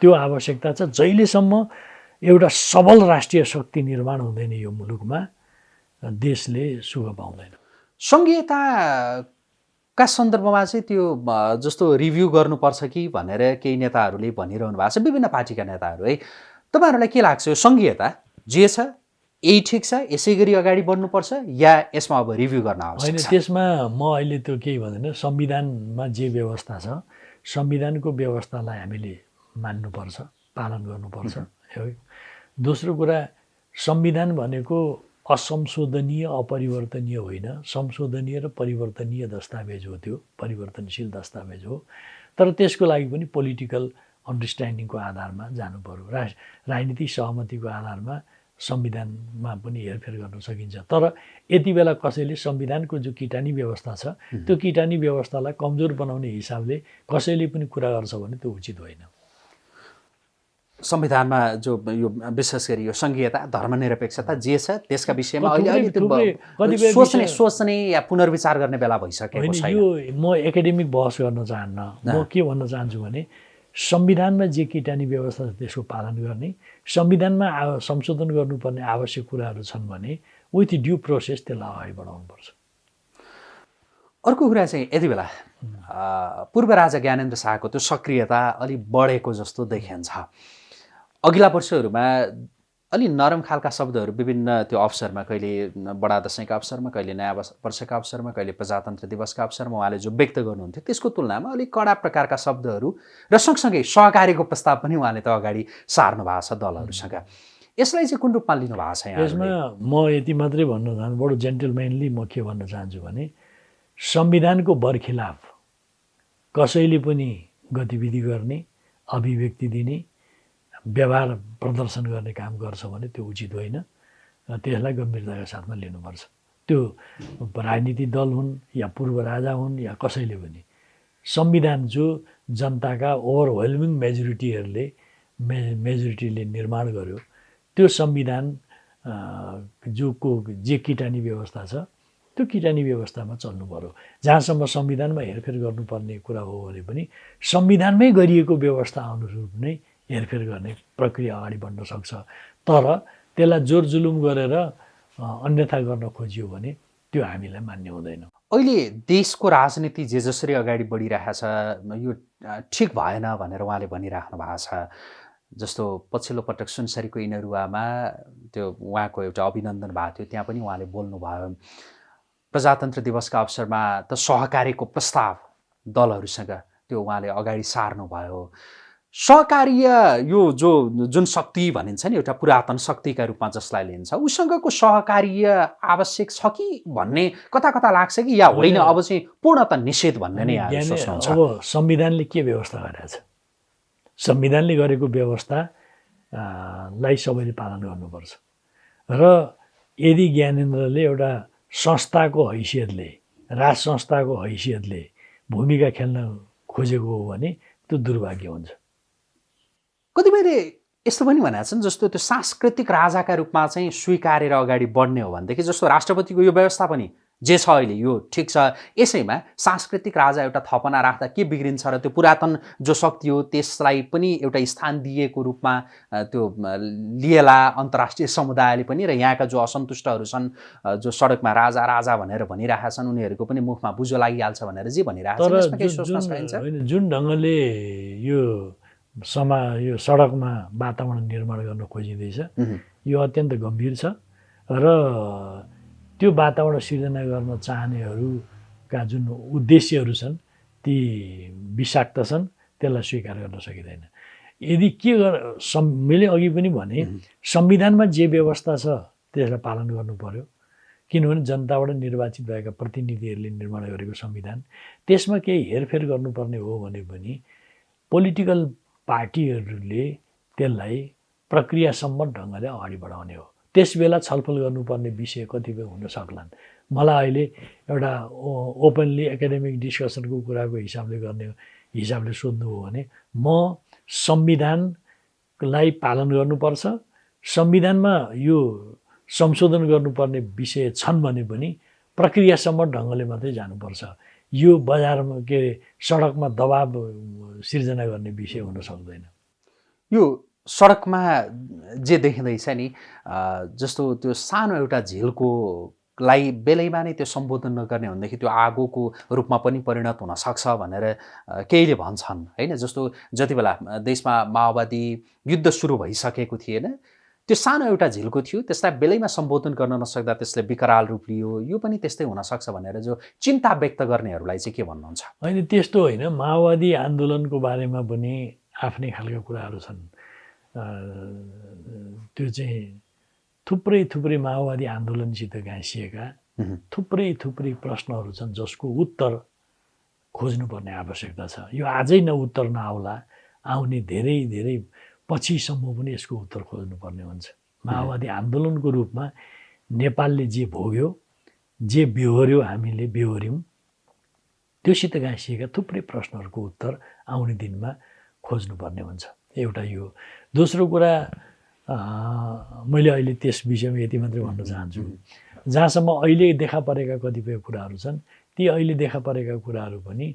त्यो आवश्यकता छ। जहिलेसम्म एउटा सबल राष्ट्रिय शक्ति निर्माण हुँदैन यो मुलुकमा देशले सुख पाउँदैन। सङ्घीयताका सन्दर्भमा चाहिँ त्यो जस्तो रिभ्यू गर्नुपर्छ कि भनेर केही नेताहरूले भनिरहनु भएको छ विभिन्न पार्टीका नेताहरू है। तपाईँहरूलाई के लाग्छ? यो सङ्घीयता जे छ यही ठिक छ यसै गरी अगाडि बढ्नुपर्छ या यसमा अब रिभ्यू गर्न होइन आवश्यक छ? त्यसमा म अहिले त्यो केही भन्दैन। संविधानमा जे व्यवस्था छ संविधानको व्यवस्थालाई हामीले मान्नुपर्छ पालन गर्नुपर्छ है। दोस्रो कुरा संविधान भनेको असंशोधनीय अपरिवर्तनीय होइन। संशोधनीय र परिवर्तनीय दस्तावेज हो त्यो परिवर्तनशील दस्तावेज हो। तर त्यसको लागि पनि पोलिटिकल अन्डरस्ट्यान्डिङको आधारमा जानु पऱ्यो रा राजनीतिक सहमतिको आधारमा संविधानमा पनि हेरफेर गर्न सकिन्छ। तर यति बेला कसैले संविधानको जो किटानी व्यवस्था छ त्यो किटानी व्यवस्थालाई कमजोर बनाउने हिसाबले कसैले पनि कुरा गर्छ भने त्यो उचित होइन। संविधानमा जो यो विशेष गरी यो सङ्घीयता धर्मनिरपेक्षता जे छ त्यसका विषयमा अहिले अहिले सोच्ने सोच्ने या पुनर्विचार गर्ने बेला भइसकेको छैन। यो म एकाडेमिक बहस गर्न चाहन्न। म के भन्न चाहन्छु भने संविधानमा जे किटानी व्यवस्था छ त्यसको पालन गर्ने संविधानमा संशोधन गर्नुपर्ने आवश्यक कुराहरू छन् भने विथ ड्यु प्रोसेस त्यसलाई अगाडि बढाउनुपर्छ। अर्को कुरा चाहिँ यति बेला पूर्व राजा ज्ञानेन्द्र शाहको त्यो सक्रियता अलिक बढेको जस्तो देखिन्छ। अघिल्ला वर्षहरूमा अलि नरम खालका शब्दहरू विभिन्न त्यो अवसरमा कहिले बडा दसैँका अवसरमा कहिले नयाँ वर्ष- वर्षका अवसरमा कहिले प्रजातन्त्र दिवसका अवसरमा उहाँले जो व्यक्त गर्नुहुन्थ्यो त्यसको तुलनामा अलिक कडा प्रकारका शब्दहरू र सँगसँगै सहकारीको प्रस्ताव पनि उहाँले त अगाडि सार्नु भएको छ दलहरूसँग यसलाई चाहिँ कुन रूपमा लिनु भएको छ यसमा? म यति मात्रै भन्न चाहन्छु बडो जेन्टलम्यानली म के भन्न चाहन्छु भने संविधानको बरखिलाफ कसैले पनि गतिविधि गर्ने अभिव्यक्ति दिने व्यवहार प्रदर्शन गर्ने काम गर्छ भने त्यो उचित होइन। त्यसलाई गम्भीरताका साथमा लिनुपर्छ। त्यो राजनीतिक दल हुन् या पूर्व राजा हुन् या कसैले पनि। संविधान जो जनताका ओभरवेल्मिङ मेजोरिटीहरूले मे मेजोरिटीले निर्माण गर्यो त्यो संविधान जो को जे किटानी व्यवस्था छ त्यो किटानी व्यवस्थामा चल्नु पऱ्यो जहाँसम्म संविधानमा हेरफेर गर्नुपर्ने कुरा हो भने पनि संविधानमै गरिएको व्यवस्था अनुरूप नै हेरफेर गर्ने प्रक्रिया अगाडि बढ्न सक्छ। तर त्यसलाई जोर जुलुम गरेर अन्यथा गर्न खोजियो भने त्यो हामीलाई मान्य हुँदैन। अहिले देशको राजनीति जे जसरी अगाडि बढिरहेछ यो ठिक भएन भनेर उहाँले भनिराख्नु भएको छ। जस्तो पछिल्लो पटक सुनसरीको इनरुवामा त्यो उहाँको एउटा अभिनन्दन भएको थियो त्यहाँ पनि उहाँले बोल्नुभयो प्रजातन्त्र दिवसका अवसरमा त सहकार्यको प्रस्ताव दलहरूसँग त्यो उहाँले अगाडि सार्नुभयो। सहकार्य यो जो जुन शक्ति भनिन्छ नि एउटा पुरातन शक्तिका रूपमा जसलाई लिन्छ उसँगको सहकार्य आवश्यक छ कि भन्ने कता कता लाग्छ कि? या होइन अब चाहिँ पूर्णत निषेध भन्ने नै अब संविधानले के व्यवस्था गरेको छ? संविधानले गरेको व्यवस्था आ, लाई सबैले पालन गर्नुपर्छ। र यदि ज्ञानेन्द्रले एउटा संस्थाको हैसियतले राज संस्थाको हैसियतले भूमिका खेल्न खोजेको हो भने त्यो दुर्भाग्य हुन्छ। कतिपयले यस्तो पनि भनेका छन् जस्तो त्यो सांस्कृतिक राजाका रूपमा चाहिँ स्वीकारेर अगाडि बढ्ने हो भनेदेखि जस्तो राष्ट्रपतिको यो व्यवस्था पनि जे छ अहिले यो ठिक छ। यसैमा सांस्कृतिक राजा एउटा थपना राख्दा के बिग्रिन्छ र त्यो पुरातन जो शक्ति हो त्यसलाई पनि एउटा स्थान दिएको रूपमा त्यो लिएला अन्तर्राष्ट्रिय समुदायले पनि र यहाँका जो असन्तुष्टहरू छन् जो सडकमा राजा राजा भनेर भनिरहेका छन् उनीहरूको पनि मुखमा बुझो लागिहाल्छ भनेर जे भनिरहेका होइन जुन ढङ्गले यो समा यो सडकमा वातावरण निर्माण गर्न खोजिँदैछ। यो अत्यन्त गम्भीर छ र त्यो वातावरण सिर्जना गर्न चाहनेहरूका जुन उद्देश्यहरू छन् ती विषाक्त छन् त्यसलाई स्वीकार गर्न सकिँदैन। यदि के गर मैले अघि पनि भने संविधानमा जे व्यवस्था छ त्यसलाई पालन गर्नु पर्यो। किनभने जनताबाट निर्वाचित भएका प्रतिनिधिहरूले निर्माण गरेको संविधान त्यसमा केही हेरफेर गर्नुपर्ने हो भने पनि पोलिटिकल पार्टीहरूले त्यसलाई प्रक्रियासम्म ढङ्गले अगाडि बढाउने हो। त्यस बेला छलफल गर्नुपर्ने विषय कतिपय हुन सक्लान्। मलाई अहिले एउटा ओपनली एकाडेमिक डिस्कसनको कुराको हिसाबले गर्ने हिसाबले सोध्नु हो भने म संविधानलाई पालन गर्नुपर्छ संविधानमा यो संशोधन गर्नुपर्ने विषय छन् भने पनि प्रक्रियासम्म ढङ्गले मात्रै जानुपर्छ। यो बजारमा के अरे सडकमा दबाब सिर्जना गर्ने विषय हुन सक्दैन। यो सडकमा जे देखिँदैछ नि जस्तो त्यो सानो एउटा झिलको लाई बेलैमा नै त्यो सम्बोधन नगर्ने भनेदेखि त्यो आगोको रूपमा पनि परिणत हुनसक्छ भनेर केहीले भन्छन्। होइन जस्तो जति बेला देशमा माओवादी युद्ध सुरु भइसकेको थिएन त्यो सानो एउटा झिलको थियो त्यसलाई बेलैमा सम्बोधन गर्न नसक्दा त्यसले विकराल रूप लियो। यो पनि त्यस्तै हुनसक्छ भनेर जो चिन्ता व्यक्त गर्नेहरूलाई चाहिँ के भन्नुहुन्छ? होइन त्यस्तो होइन। माओवादी आन्दोलनको बारेमा पनि आफ्नै खालका कुराहरू छन्। त्यो चाहिँ थुप्रै थुप्रै माओवादी आन्दोलनसित गाँसिएका। थुप्रै थुप्रै प्रश्नहरू छन् जसको उत्तर खोज्नुपर्ने आवश्यकता छ। यो आजै न उत्तर नआउला आउने धेरै धेरै पछिसम्म पनि यसको उत्तर खोज्नुपर्ने हुन्छ। माओवादी आन्दोलनको रूपमा नेपालले जे भोग्यो जे बेहोर्यो हामीले बेहोऱ्यौँ त्योसित गाँसिएका थुप्रै प्रश्नहरूको उत्तर आउने दिनमा खोज्नुपर्ने हुन्छ। एउटा यो। दोस्रो कुरा मैले अहिले त्यस विषयमा यति मात्रै भन्न चाहन्छु। जहाँसम्म अहिले देखा परेका कतिपय कुराहरू छन् ती अहिले देखा परेका कुराहरू पनि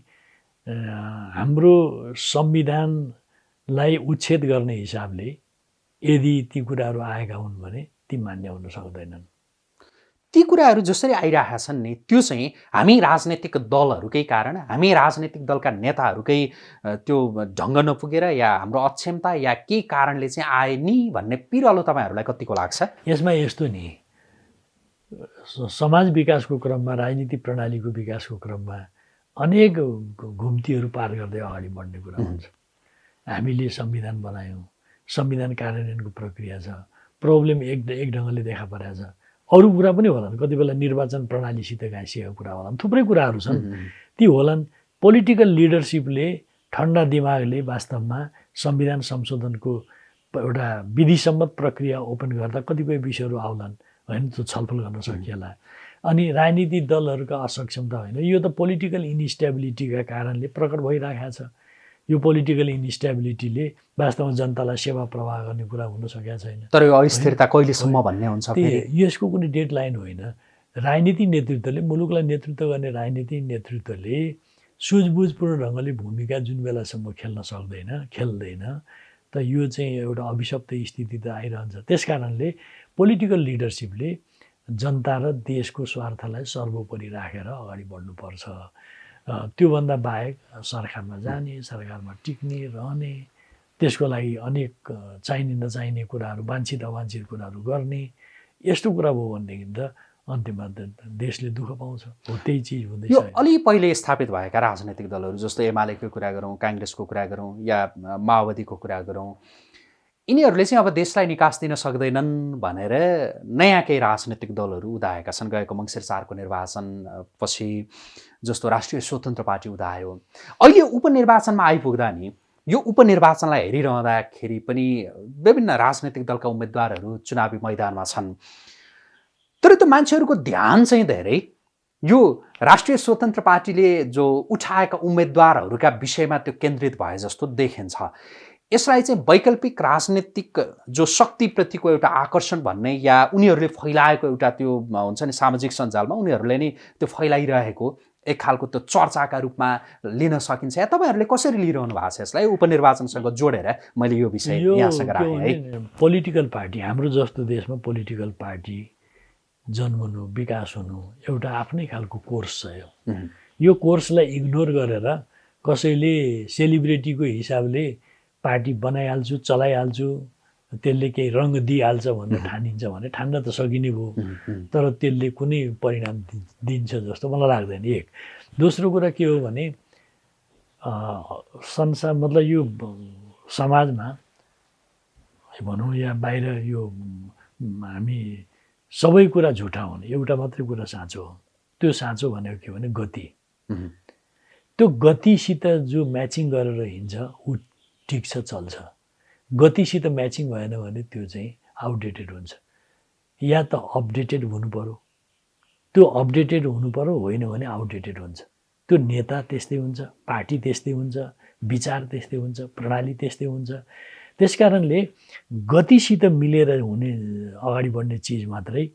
हाम्रो संविधानलाई उच्छेद गर्ने हिसाबले यदि ती कुराहरू आएका हुन् भने ती मान्य हुन सक्दैनन्। ती कुराहरू जसरी आइरहेका छन् नि त्यो चाहिँ हामी राजनैतिक दलहरूकै कारण हामी राजनैतिक दलका नेताहरूकै त्यो ढङ्ग नपुगेर या हाम्रो अक्षमता या केही कारणले चाहिँ आए नि भन्ने पिरलो तपाईँहरूलाई कतिको लाग्छ? यसमा यस्तो नि समाज विकासको क्रममा राजनीति प्रणालीको विकासको क्रममा अनेक घुम्तीहरू पार गर्दै अगाडि बढ्ने कुरा हुन्छ। हामीले संविधान बनायौँ। संविधान कार्यान्वयनको प्रक्रिया छ। प्रब्लम एक एक ढङ्गले देखा परेको छ। अरू कुरा पनि होलान्। कति बेला निर्वाचन प्रणालीसित गाँसिएको कुरा होलान्। थुप्रै कुराहरू छन्। ती होलान्। पोलिटिकल लिडरसिपले ठन्डा दिमागले वास्तवमा संविधान संशोधनको एउटा विधिसम्मत प्रक्रिया ओपन गर्दा कतिपय विषयहरू आउलान्। होइन त्यो छलफल गर्न सकिएला। अनि राजनीतिक दलहरूका असक्षमता होइन। यो त पोलिटिकल इन्स्टेबिलिटीका कारणले प्रकट भइरहेको छ। यो पोलिटिकल इन्स्टेबिलिटीले वास्तवमा जनतालाई सेवा प्रवाह गर्ने कुरा हुन सकेका छैन। तर यो अस्थिरता कहिलेसम्म भन्ने हुन्छ यसको कुनै डेडलाइन होइन। राजनीतिक नेतृत्वले मुलुकलाई नेतृत्व गर्ने राजनीतिक नेतृत्वले सुझबुझपूर्ण ढङ्गले भूमिका जुन बेलासम्म खेल्न सक्दैन खेल्दैन त यो चाहिँ एउटा अभिशप्त स्थिति त आइरहन्छ। त्यस कारणले पोलिटिकल लिडरसिपले जनता र देशको स्वार्थलाई सर्वोपरि राखेर अगाडि बढ्नुपर्छ। त्योभन्दा बाहेक सरकारमा जाने सरकारमा टिक्ने रहने त्यसको लागि अनेक चाहिने नचाहिने कुराहरू वाञ्छित अवाञ्छित कुराहरू गर्ने यस्तो कुरा भयो भनेदेखि त अन्तिममा देशले दुःख पाउँछ। हो त्यही चिज हुँदैछ यो अलि पहिले स्थापित भएका राजनैतिक दलहरू जस्तो एमालेको कुरा गरौँ काङ्ग्रेसको कुरा गरौँ या माओवादीको कुरा गरौँ यिनीहरूले चाहिँ अब देशलाई निकास दिन सक्दैनन् भनेर नयाँ केही राजनैतिक दलहरू उदाएका छन्। गएको मङ्सिर चारको निर्वाचन पछि जस्तो राष्ट्रिय स्वतन्त्र पार्टी उदायो। अहिले उपनिर्वाचनमा आइपुग्दा नि यो उपनिर्वाचनलाई हेरिरहँदाखेरि पनि विभिन्न राजनैतिक दलका उम्मेदवारहरू चुनावी मैदानमा छन्। तर त्यो मान्छेहरूको ध्यान चाहिँ धेरै। यो राष्ट्रिय स्वतन्त्र पार्टीले जो उठाएका उम्मेदवारहरूका विषयमा त्यो केन्द्रित भए जस्तो देखिन्छ। यसलाई चाहिँ वैकल्पिक राजनीतिक जो शक्तिप्रतिको एउटा आकर्षण भन्ने या उनीहरूले फैलाएको एउटा त्यो हुन्छ नि सामाजिक सञ्जालमा उनीहरूले नै त्यो फैलाइरहेको एक खालको त्यो चर्चाका रूपमा लिन सकिन्छ। या तपाईँहरूले कसरी लिइरहनु भएको छ यसलाई? उपनिर्वाचनसँग जोडेर मैले यो विषय यहाँसँग राखेँ है। पोलिटिकल पार्टी हाम्रो जस्तो देशमा पोलिटिकल पार्टी जन्मनु विकास हुनु एउटा आफ्नै खालको कोर्स छ यो। यो कोर्सलाई इग्नोर गरेर कसैले सेलिब्रेटीको हिसाबले पार्टी बनाइहाल्छु चलाइहाल्छु त्यसले केही रङ दिइहाल्छ भनेर ठानिन्छ भने ठान्न त सकिने भयो। तर त्यसले कुनै परिणाम दिन्छ जस्तो मलाई लाग्दैन एक। दोस्रो कुरा के हो भने संसार मतलब यो समाजमा भनौँ या बाहिर यो हामी सबै कुरा झुटा हुने एउटा मात्रै कुरा साँचो हो। त्यो साँचो भनेको के भने गति। त्यो गतिसित जो म्याचिङ गरेर हिँड्छ ऊ ठिक छ चल्छ। गतिसित म्याचिङ भएन भने त्यो चाहिँ आउटडेटेड हुन्छ। या त अपडेटेड पऱ्यो त्यो अपडेटेड पऱ्यो होइन भने आउटडेटेड हुन्छ। त्यो नेता त्यस्तै हुन्छ पार्टी त्यस्तै हुन्छ विचार त्यस्तै हुन्छ प्रणाली त्यस्तै हुन्छ। त्यस कारणले गतिसित मिलेर हुने अगाडि बढ्ने चिज मात्रै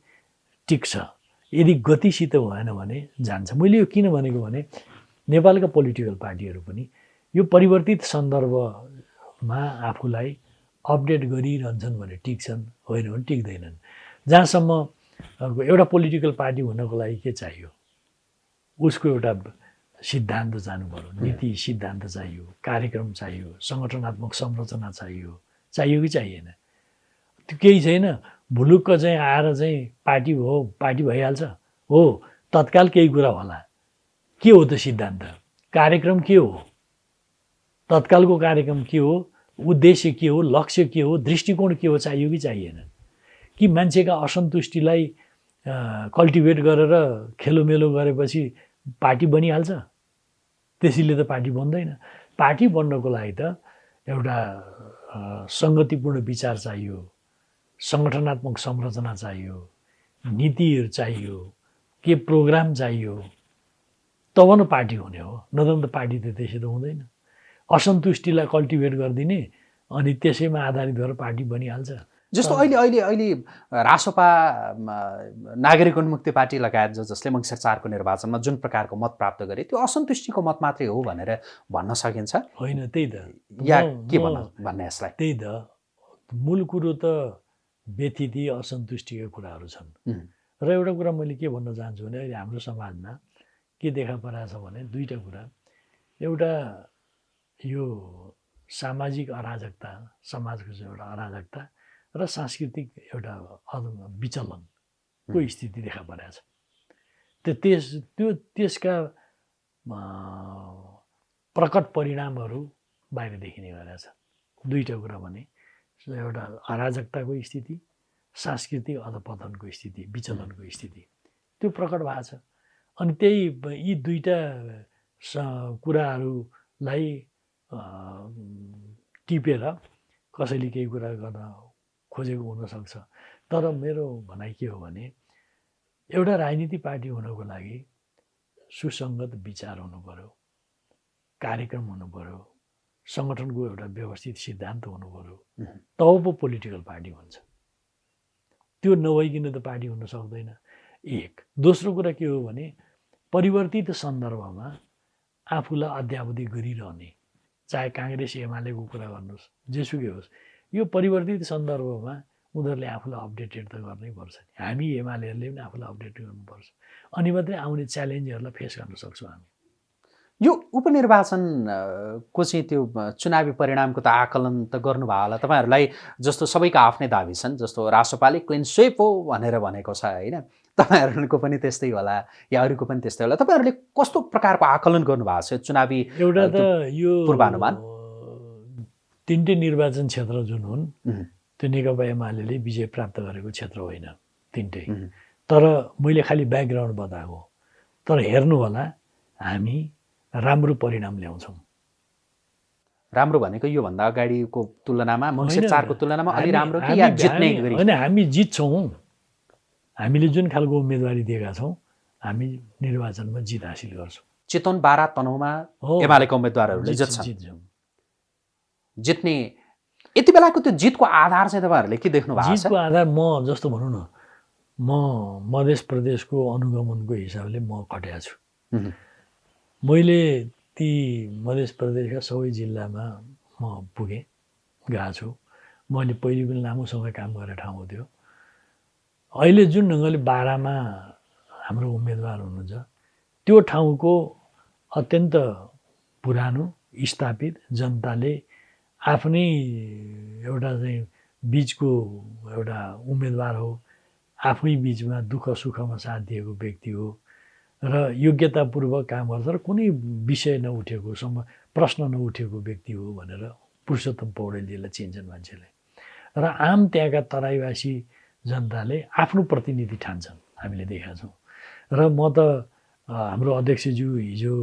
टिक्छ। यदि गतिसित भएन भने जान्छ। मैले यो किन भनेको भने नेपालका पोलिटिकल पार्टीहरू पनि यो परिवर्तित सन्दर्भमा आफूलाई अपडेट गरिरहन्छन् भने टिक्छन् होइन भने टिक्दैनन्। जहाँसम्म एउटा पोलिटिकल पार्टी हुनको लागि के चाहियो? उसको एउटा सिद्धान्त जानु पऱ्यो नीति सिद्धान्त चाहियो कार्यक्रम चाहियो सङ्गठनात्मक संरचना चाहियो। चाहियो कि चाहिएन? त्यो केही छैन। भुलुक्क चाहिँ आएर चाहिँ पार्टी हो पार्टी भइहाल्छ। हो तत्काल केही कुरा होला। के हो त सिद्धान्त? कार्यक्रम के हो? तत्कालको कार्यक्रम के हो? उद्देश्य के हो लक्ष्य के हो दृष्टिकोण के हो चाहियो कि चाहिएन। कि मान्छेका असन्तुष्टिलाई कल्टिभेट गरेर खेलोमेलो गरेपछि पार्टी बनिहाल्छ? त्यसैले त पार्टी बन्दैन। पार्टी बन्नको लागि त एउटा सङ्गतिपूर्ण विचार चाहियो सङ्गठनात्मक संरचना चाहियो नीतिहरू चाहियो के प्रोग्राम चाहियो तब न पार्टी हुने हो। नत्र त पार्टी त त्यसै त हुँदैन। असन्तुष्टिलाई कल्टिभेट गरिदिने अनि त्यसैमा आधारित भएर पार्टी बनिहाल्छ। जस्तो अहिले अहिले अहिले रासोपा नागरिक उन्मुक्ति पार्टी लगायत जो जसले मङ्सिर चारको निर्वाचनमा जुन प्रकारको मत प्राप्त गरे त्यो असन्तुष्टिको मत मात्रै हो भनेर भन्न सकिन्छ? होइन त्यही त। या के भन्न भन्ने यसलाई? त्यही त। मूल कुरो त व्यथिति असन्तुष्टिका कुराहरू छन्। र एउटा कुरा मैले के भन्न चाहन्छु भने अहिले हाम्रो समाजमा के देखा परेको छ भने दुईवटा कुरा। एउटा यो सामाजिक अराजकता समाजको चाहिँ एउटा अराजकता र सांस्कृतिक एउटा विचलनको स्थिति देखा परेको छ। त्यो त्यस त्यो त्यसका प्रकट परिणामहरू बाहिर देखिने गरेका छ। दुईवटा कुरा भने एउटा अराजकताको स्थिति सांस्कृतिक अधपतनको स्थिति विचलनको स्थिति त्यो प्रकट भएको छ। अनि त्यही यी दुईवटा कुराहरूलाई टिपेर कसैले केही कुरा गर्न खोजेको हुनसक्छ। तर मेरो भनाइ के हो भने एउटा राजनीति पार्टी हुनको लागि सुसङ्गत विचार हुनु पऱ्यो कार्यक्रम हुनु पऱ्यो सङ्गठनको एउटा व्यवस्थित सिद्धान्त हुनु पऱ्यो तब पो पोलिटिकल पार्टी हुन्छ। त्यो नभइकन त पार्टी हुन सक्दैन। एक दोस्रो कुरा के हो भने परिवर्तित सन्दर्भमा आफूलाई अध्यावधि गरिरहने चाहे काङ्ग्रेस एमालेको कुरा गर्नुहोस् जेसुकै होस् यो परिवर्तित सन्दर्भमा उनीहरूले आफूलाई अपडेटेड त गर्नै पर्छ नि। हामी एमालेहरूले पनि आफूलाई अपडेट गर्नुपर्छ। अनि मात्रै आउने च्यालेन्जहरूलाई फेस गर्न सक्छौँ हामी। यो उपनिर्वाचनको चाहिँ त्यो चुनावी परिणामको त आकलन त गर्नुभयो होला। तपाईँहरूलाई जस्तो सबैका आफ्नै दाबी छन् जस्तो राष्ट्रपाले क्लिन स्वेप हो भनेर भनेको छ होइन? तपाईँहरूको पनि त्यस्तै होला या अरूको पनि त्यस्तै होला? तपाईँहरूले कस्तो प्रकारको आकलन गर्नुभएको छ? चुनावी एउटा त यो पूर्वानुमान? तिनटै निर्वाचन क्षेत्र जुन हुन् त्यो नेकपा एमाले विजय प्राप्त गरेको क्षेत्र होइन तिनटै। तर मैले खालि ब्याकग्राउन्ड बताएको तर हेर्नु होला हामी राम्रो परिणाम ल्याउँछौँ। राम्रो भनेको योभन्दा अगाडिको तुलनामा चारको तुलनामा अलि राम्रो होइन हामी जित्छौँ। हामीले जुन खालको उम्मेदवारी दिएका छौँ हामी निर्वाचनमा जित हासिल गर्छौँ। चितवन बारा तनहुमा एमालेका उम्मेद्वारहरूले जित्छौँ, जित्छन्। जित्छौँ जित्ने यति बेलाको त्यो जितको आधार चाहिँ तपाईँहरूले के देख्नु भएको जितको आधार म जस्तो भनौँ न म मध्य प्रदेशको अनुगमनको हिसाबले म खट्या छु। मैले ती मध्य प्रदेशका सबै जिल्लामा म पुगेँ गएको छु। मैले पहिले पनि लामो समय काम गरेर ठाउँ हो त्यो। अहिले जुन ढङ्गले बाह्रमा हाम्रो उम्मेदवार हुनुहुन्छ त्यो ठाउँको अत्यन्त पुरानो स्थापित जनताले आफ्नै एउटा चाहिँ बिचको एउटा उम्मेदवार हो आफै बिचमा दुःख सुखमा साथ दिएको व्यक्ति हो र योग्यतापूर्वक काम गर्छ र कुनै विषय नउठेको सम प्रश्न नउठेको व्यक्ति हो भनेर पुरुषोत्तम पौडेलजीलाई चिन्छन् मान्छेले। र आम त्यहाँका तराईवासी जनताले आफ्नो प्रतिनिधि ठान्छन् हामीले देखेका छौँ। र म त हाम्रो अध्यक्षज्यू हिजो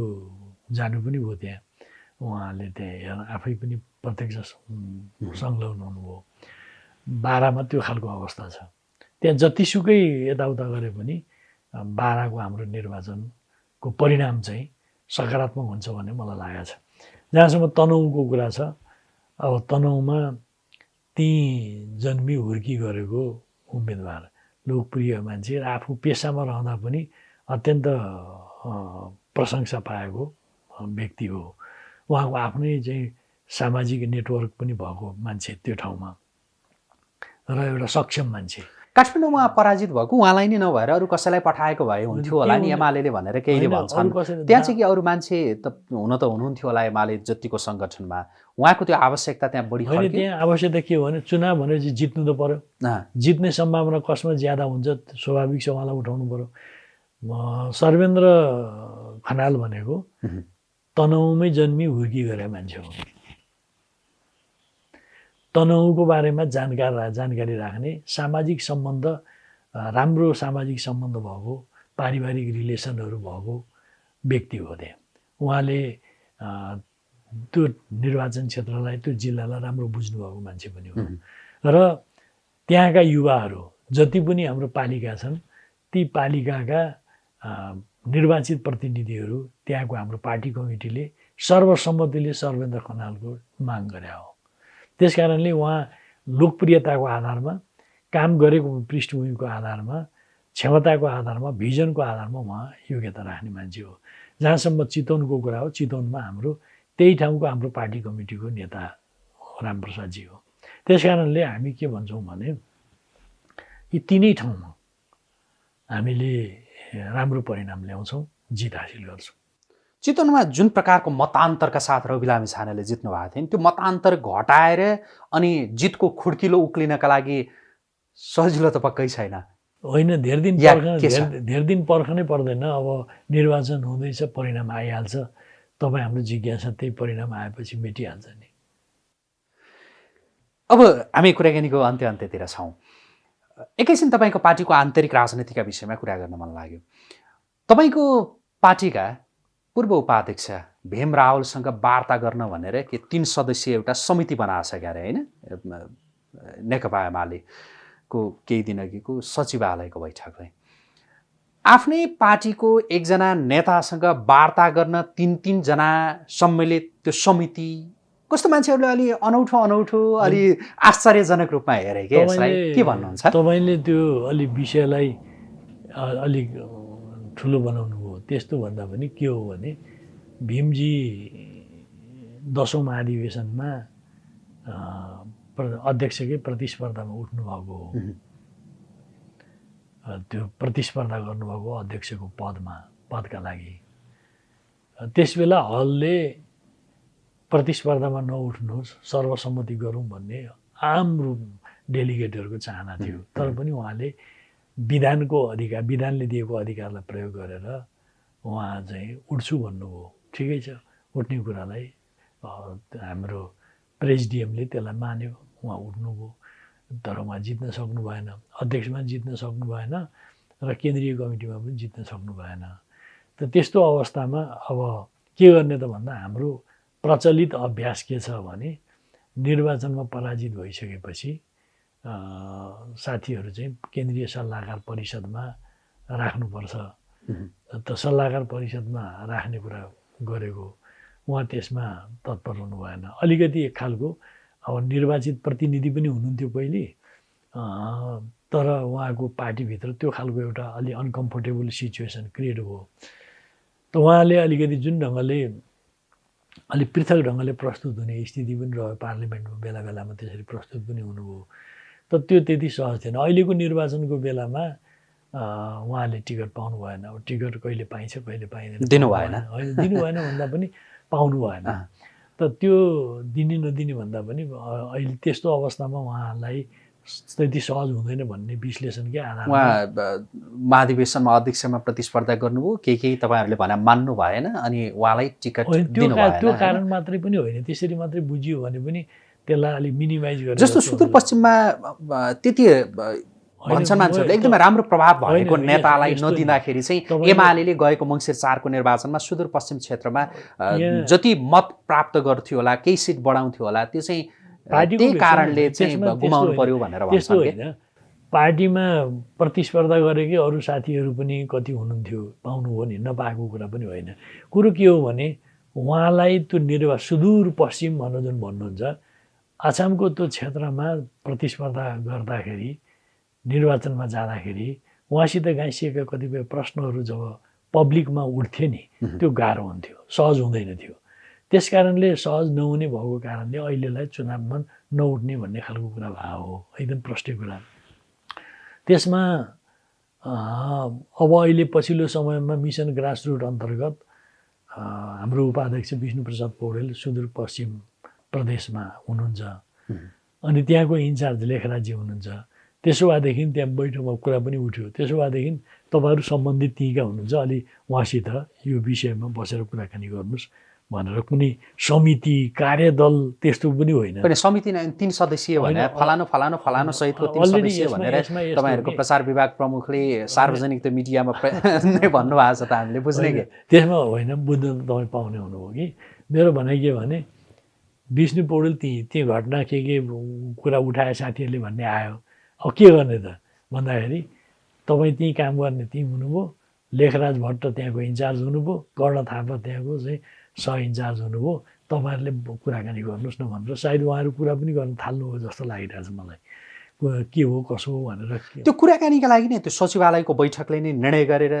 जानु पनि भयो त्यहाँ। उहाँले त्यहाँ आफै पनि प्रत्यक्ष संलग्न हुनुभयो। बाह्रमा त्यो खालको अवस्था छ। त्यहाँ जतिसुकै यताउता गरे पनि बाह्रको हाम्रो निर्वाचनको परिणाम चाहिँ सकारात्मक हुन्छ भन्ने मलाई लागेको छ। जहाँसम्म तनहुको कुरा छ अब तनहुमा ती जन्मी हुर्की गरेको उम्मेदवार लोकप्रिय मान्छे र आफू पेसामा रहँदा पनि अत्यन्त प्रशंसा पाएको व्यक्ति हो। उहाँको आफ्नै चाहिँ सामाजिक नेटवर्क पनि भएको मान्छे त्यो ठाउँमा। र एउटा सक्षम मान्छे। काठमाडौँमा पराजित भएको उहाँलाई नै नभएर अरू कसैलाई पठाएको भए हुन्थ्यो होला नि एमाले भनेर केहीले भन्छन्। त्यहाँ चाहिँ कि अरू मान्छे त हुन त हुनुहुन्थ्यो होला एमाले जतिको सङ्गठनमा। उहाँको त्यो आवश्यकता त्यहाँ बढी त्यहाँ आवश्यकता के हो भने चुनाव भनेपछि जित्नु त पर्यो। अँ, जित्ने सम्भावना कसमा ज्यादा हुन्छ स्वाभाविक छ उहाँलाई उठाउनु पर्यो। म सर्वेन्द्र खनाल भनेको। तनहुमै जन्मी हुर्की गरे मान्छे हो। तनहुको बारेमा जानकार जानकारी राख्ने सामाजिक सम्बन्ध राम्रो सामाजिक सम्बन्ध भएको पारिवारिक रिलेसनहरू भएको व्यक्ति हो त्यहाँ। उहाँले त्यो निर्वाचन क्षेत्रलाई त्यो जिल्लालाई राम्रो बुझ्नुभएको मान्छे पनि हो। र त्यहाँका युवाहरू जति पनि हाम्रो पालिका छन् ती पालिकाका निर्वाचित प्रतिनिधिहरू त्यहाँको हाम्रो पार्टी कमिटीले सर्वसम्मतिले सर्वेन्द्र खनालको माग गरे हो। त्यस कारणले उहाँ लोकप्रियताको आधारमा काम गरेको पृष्ठभूमिको आधारमा क्षमताको आधारमा भिजनको आधारमा उहाँ योग्यता राख्ने मान्छे हो। जहाँसम्म चितवनको कुरा हो चितवनमा हाम्रो त्यही ठाउँको हाम्रो पार्टी कमिटीको नेता रामप्रसादजी हो। त्यस कारणले हामी के भन्छौँ भने यी तिनै ठाउँमा हामीले राम्रो परिणाम ल्याउँछौँ जित हासिल गर्छौँ। चितवनमा जुन प्रकारको मतान्तरका साथ रवि लामी छानेले जित्नु भएको थियो नि त्यो मतान्तर घटाएर अनि जितको खुड्किलो उक्लिनका लागि सजिलो त पक्कै छैन। होइन धेरै दिन धेरै दिन पर्खनै पर्दैन। अब निर्वाचन हुँदैछ परिणाम आइहाल्छ। तपाईँ हाम्रो जिज्ञासा त्यही परिणाम आएपछि मेटिहाल्छ नि। अब हामी कुराकानीको अन्त्य अन्त्यतिर छौँ। एकैछिन तपाईँको पार्टीको आन्तरिक राजनीतिका विषयमा कुरा गर्न मन लाग्यो। तपाईँको पार्टीका पूर्व उपाध्यक्ष भीम रावलसँग वार्ता गर्न भनेर के तिन सदस्यीय एउटा समिति बनाएको छ क्यारे होइन? नेकपा एमालेको केही दिन अघिको सचिवालयको बैठकले आफ्नै पार्टीको एकजना नेतासँग वार्ता गर्न तिन तिनजना सम्मिलित त्यो समिति कस्तो मान्छेहरूले अलि अनौठो अनौठो अलि आश्चर्यजनक रूपमा हेरे कि के भन्नुहुन्छ? तपाईँले त्यो अलि विषयलाई अलिक ठुलो बनाउनु त्यस्तो भन्दा पनि के हो भने भीमजी दसौँ महाधिवेशनमा अध्यक्षकै प्रतिस्पर्धामा उठ्नुभएको हो। त्यो प्रतिस्पर्धा गर्नुभएको अध्यक्षको पदमा पदका लागि। त्यसबेला हलले प्रतिस्पर्धामा नउठ्नुहोस् सर्वसम्मति गरौँ भन्ने आम रूप डेलिगेटहरूको चाहना थियो। तर पनि उहाँले विधानको अधिकार विधानले दिएको अधिकारलाई प्रयोग गरेर उहाँ चाहिँ उठ्छु भन्नुभयो ठिकै छ। उठ्ने कुरालाई हाम्रो प्रेसिडियमले त्यसलाई मान्यो। उहाँ उठ्नुभयो तर उहाँ जित्न सक्नु भएन। अध्यक्षमा जित्न सक्नु भएन र केन्द्रीय कमिटीमा पनि जित्न सक्नु भएन। त त्यस्तो अवस्थामा अब के गर्ने त भन्दा हाम्रो प्रचलित अभ्यास के छ भने निर्वाचनमा पराजित भइसकेपछि साथीहरू चाहिँ केन्द्रीय सल्लाहकार परिषदमा राख्नुपर्छ। त सल्लाहकार परिषदमा राख्ने कुरा गरेको उहाँ त्यसमा तत्पर हुनु भएन। अलिकति एक खालको अब निर्वाचित प्रतिनिधि पनि हुनुहुन्थ्यो पहिले। तर उहाँको पार्टीभित्र त्यो खालको एउटा अलि अनकम्फोर्टेबल सिचुएसन क्रिएट भयो। त उहाँले अलिकति जुन ढङ्गले अलिक पृथक ढङ्गले प्रस्तुत हुने स्थिति पनि रह्यो पार्लिमेन्टमा बेला बेलामा त्यसरी प्रस्तुत पनि हुनुभयो। त त्यो त्यति सहज थिएन। अहिलेको निर्वाचनको बेलामा उहाँले टिकट पाउनु भएन अब टिकट कहिले पाइन्छ कहिले पाइँदैन दिनु भएन। होइन दिनु भएन भन्दा पनि पाउनु भएन। त त्यो दिने नदिने भन्दा पनि अहिले त्यस्तो अवस्थामा उहाँलाई त्यति सहज हुँदैन भन्ने विश्लेषणकै आधारमा उहाँ महाधिवेशनमा अध्यक्षमा प्रतिस्पर्धा गर्नुभयो केही केही तपाईँहरूले भने मान्नु भएन अनि उहाँलाई टिकट त्यो का-? कारण मात्रै पनि होइन त्यसरी मात्रै बुझियो भने पनि त्यसलाई अलिक मिनिमाइज गरेर जस्तो सुदूरपश्चिममा त्यति भन्छन् मान्छेहरूले एकदमै राम्रो प्रभाव भएको नेतालाई। नदिँदाखेरि चाहिँ एमाले गएको मङ्सिर चारको निर्वाचनमा सुदूरपश्चिम क्षेत्रमा जति मत प्राप्त गर्थ्यो होला केही सिट बढाउँथ्यो होला त्यो चाहिँ त्यही कारणले चाहिँ गुमाउनु। पर्यो भनेर पार्टीमा प्रतिस्पर्धा गरेकै अरू साथीहरू पनि कति हुनुहुन्थ्यो पाउनुभयो नि नपाएको कुरा पनि होइन। कुरो के हो भने उहाँलाई त्यो निर्वा सुदूरपश्चिम भनेर जुन भन्नुहुन्छ आसामको त्यो क्षेत्रमा प्रतिस्पर्धा गर्दाखेरि निर्वाचनमा जाँदाखेरि उहाँसित गाँसिएका कतिपय प्रश्नहरू जब पब्लिकमा उठ्थे नि। त्यो गाह्रो हुन्थ्यो सहज हुँदैन थियो त्यस कारणले सहज नहुने भएको कारणले अहिलेलाई चुनावमा नउठ्ने भन्ने खालको कुरा भएको हो एकदम प्रष्टै कुरा त्यसमा अब अहिले पछिल्लो समयमा मिसन ग्रासरुट अन्तर्गत हाम्रो उपाध्यक्ष विष्णुप्रसाद पौडेल सुदूरपश्चिम प्रदेशमा हुनुहुन्छ। अनि त्यहाँको इन्चार्ज लेखराजी हुनुहुन्छ त्यसो भएदेखि त्यहाँ बैठकमा कुरा पनि उठ्यो। त्यसो भएदेखि तपाईँहरू सम्बन्धित त्यहीँका हुनुहुन्छ अलि उहाँसित यो विषयमा बसेर कुराकानी गर्नुहोस् भनेर कुनै समिति कार्यदल त्यस्तो पनि होइन। समिति नै तिन सदस्यीय होइन, भने अ- फलानु फलानु फलानु सहितको तिन सदस्यीय भनेर तपाईँहरूको प्रचार विभाग प्रमुखले सार्वजनिक त मिडियामा *laughs* नै भन्नुभएको छ त हामीले बुझ्ने कि? त्यसमा होइन बुझ्न त तपाईँ पाउने हुनुभयो कि? मेरो भनाइ के भने विष्णु पौडेल ती त्यो घटना के के कुरा उठाए साथीहरूले भन्ने आयो। अब के गर्ने त भन्दाखेरि तपाईँ त्यहीँ काम गर्ने त्यहीँ हुनुभयो लेखराज भट्ट त्यहाँको इन्चार्ज हुनुभयो कर्ण थापा त्यहाँको चाहिँ सह इन्चार्ज हुनुभयो तपाईँहरूले कुराकानी गर्नुहोस् न भनेर सायद उहाँहरू कुरा पनि गर्न थाल्नुभयो जस्तो लागिरहेछ मलाई। को- हो कसो हो भनेर त्यो कुराकानीका लागि नै त्यो सचिवालयको बैठकले नै निर्णय गरेर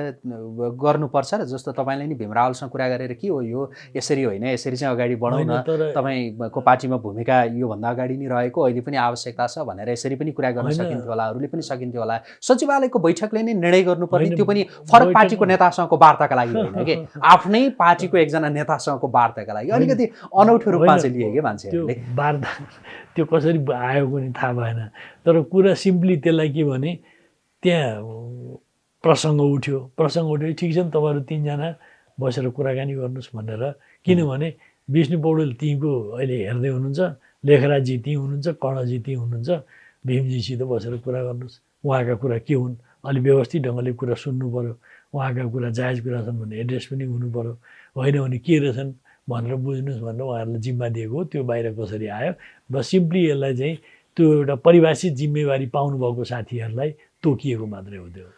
गर्नुपर्छ र जस्तो तपाईँले नि भीम रावलसँग कुरा गरेर के हो यो यसरी होइन यसरी चाहिँ अगाडि बढाउन तपाईँको पार्टीमा भूमिका योभन्दा अगाडि नै रहेको अहिले पनि आवश्यकता छ भनेर यसरी पनि कुरा गर्न। सकिन्थ्यो होला अरूले पनि सकिन्थ्यो होला। सचिवालयको बैठकले नै निर्णय गर्नुपर्ने त्यो पनि फरक पार्टीको नेतासँगको वार्ताका लागि होइन कि? *laughs* आफ्नै पार्टीको एकजना नेतासँगको वार्ताका लागि। अलिकति अनौठो रूपमा चाहिँ लिए कि मान्छेहरूले। वार्ता त्यो कसरी आयो पनि थाहा भएन। तर कुरा सिम्पली त्यसलाई के भने त्यहाँ प्रसङ्ग उठ्यो। प्रसङ्ग उठ्यो ठिक छ नि तपाईँहरू तिनजना बसेर कुराकानी गर्नुहोस् भनेर। किनभने विष्णु पौडेल त्यहीँको अहिले हेर्दै हुनुहुन्छ लेखराजी त्यहीँ हुनुहुन्छ कर्णजी त्यहीँ हुनुहुन्छ भीमजीसित बसेर कुरा गर्नुहोस्। उहाँका कुरा के हुन्? अलिक व्यवस्थित ढङ्गले कुरा सुन्नु पऱ्यो उहाँका कुरा जायज कुरा छन् भने एड्रेस पनि हुनु पऱ्यो होइन भने के रहेछन्? भनेर बुझ्नुहोस् भनेर उहाँहरूलाई जिम्मा दिएको हो त्यो बाहिर कसरी आयो बस सिम्पली यसलाई चाहिँ त्यो एउटा परिभाषित जिम्मेवारी पाउनुभएको साथीहरूलाई तोकिएको मात्रै हो त्यो।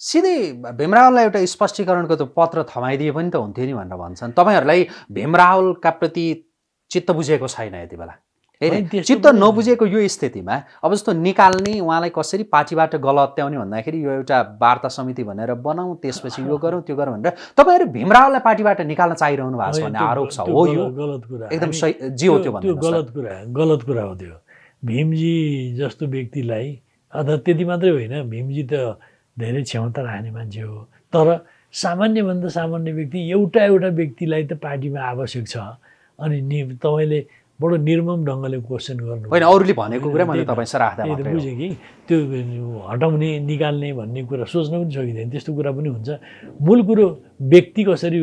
सिधै भीमरावललाई एउटा स्पष्टीकरणको त पत्र थमाइदिए पनि त हुन्थ्यो नि भनेर भन्छन्। तपाईँहरूलाई भीमरावलका प्रति चित्त बुझेको छैन यति बेला। होइन चित्त नबुझेको यो स्थितिमा अब जस्तो निकाल्ने उहाँलाई कसरी पार्टीबाट गलत्याउने भन्दाखेरि यो एउटा वार्ता समिति भनेर बनाऊ त्यसपछि यो *laughs* गरौँ त्यो गरौँ भनेर तपाईँहरू भीमरावलाई पार्टीबाट निकाल्न चाहिरहनु भएको छ भन्ने आरोप छ हो यो? गलत कुरा। एकदम सही जे हो त्यो। गलत कुरा गलत कुरा हो त्यो। भीमजी जस्तो व्यक्तिलाई अथवा त्यति मात्रै होइन भीमजी त धेरै क्षमता राख्ने मान्छे हो। तर सामान्यभन्दा सामान्य व्यक्ति एउटा एउटा व्यक्तिलाई त पार्टीमा आवश्यक छ। अनि नि तपाईँले बडो निर्मम ढङ्गले क्वेसन गर्नु होइन अरूले भनेको कुरा मैले त्यही त- तपाईँसँग राख्दा त्यही त मात्रै हो। बुझेँ कि त्यो हटाउने निकाल्ने भन्ने कुरा सोच्न पनि सकिँदैन त्यस्तो कुरा पनि हुन्छ। मूल कुरो व्यक्ति कसरी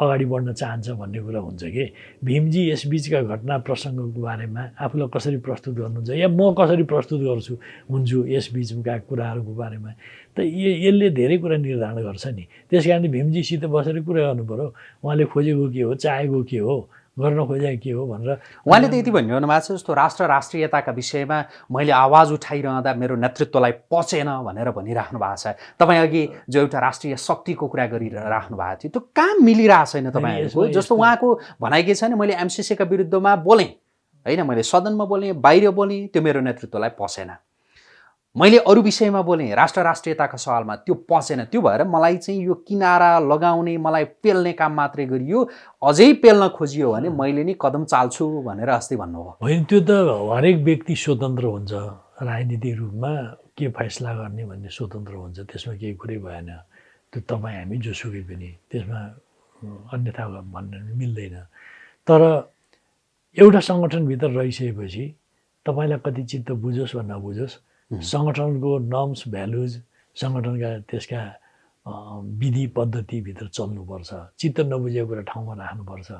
अगाडि बढ्न चाहन्छ भन्ने कुरा हुन्छ कि? भीमजी यसबिचका घटना प्रसङ्गको बारेमा आफूलाई कसरी प्रस्तुत गर्नुहुन्छ? या म कसरी प्रस्तुत गर्छु हुन्छु यसबिचका कुराहरूको बारेमा? त यसले धेरै कुरा निर्धारण गर्छ नि। त्यस कारणले भीमजीसित बसेर कुरा गर्नु पऱ्यो उहाँले खोजेको के हो चाहेको के हो? गर्न खोजेको के हो भनेर। उहाँले त यति भनिरहनु भएको छ जस्तो राष्ट्र राष्ट्रियताका विषयमा मैले आवाज उठाइरहँदा मेरो नेतृत्वलाई पचेन भनेर भनिराख्नु भएको छ। तपाईँ अघि जो एउटा राष्ट्रिय शक्तिको कुरा गरिराख्नु भएको थियो त्यो काम मिलिरहेको छैन तपाईँहरूको। जस्तो उहाँको भनाइ के छ भने मैले एमसिसीका विरुद्धमा बोलेँ। होइन मैले सदनमा बोलेँ बाहिर बोलेँ त्यो मेरो नेतृत्वलाई पसेन। मैले अरू विषयमा बोलेँ राष्ट्र राष्ट्रियताका सवालमा। त्यो पसेन। त्यो भएर मलाई चाहिँ यो किनारा लगाउने मलाई पेल्ने काम मात्रै गरियो। अझै पेल्न खोजियो भने मैले नि कदम चाल्छु भनेर अस्ति भन्नुभयो। होइन त्यो त हरेक व्यक्ति स्वतन्त्र हुन्छ। राजनीतिक रूपमा के फैसला गर्ने भन्ने स्वतन्त्र हुन्छ त्यसमा केही कुरै भएन। त्यो तपाईँ हामी जोसुकै पनि त्यसमा अन्यथा भन्न मिल्दैन। तर एउटा सङ्गठनभित्र रहिसकेपछि तपाईँलाई कति चित्त बुझोस् वा नबुझोस् सङ्गठनको नर्म्स भ्यालुज सङ्गठनका त्यसका विधि पद्धतिभित्र चल्नुपर्छ। चित्त नबुझेको कुरा ठाउँमा राख्नुपर्छ।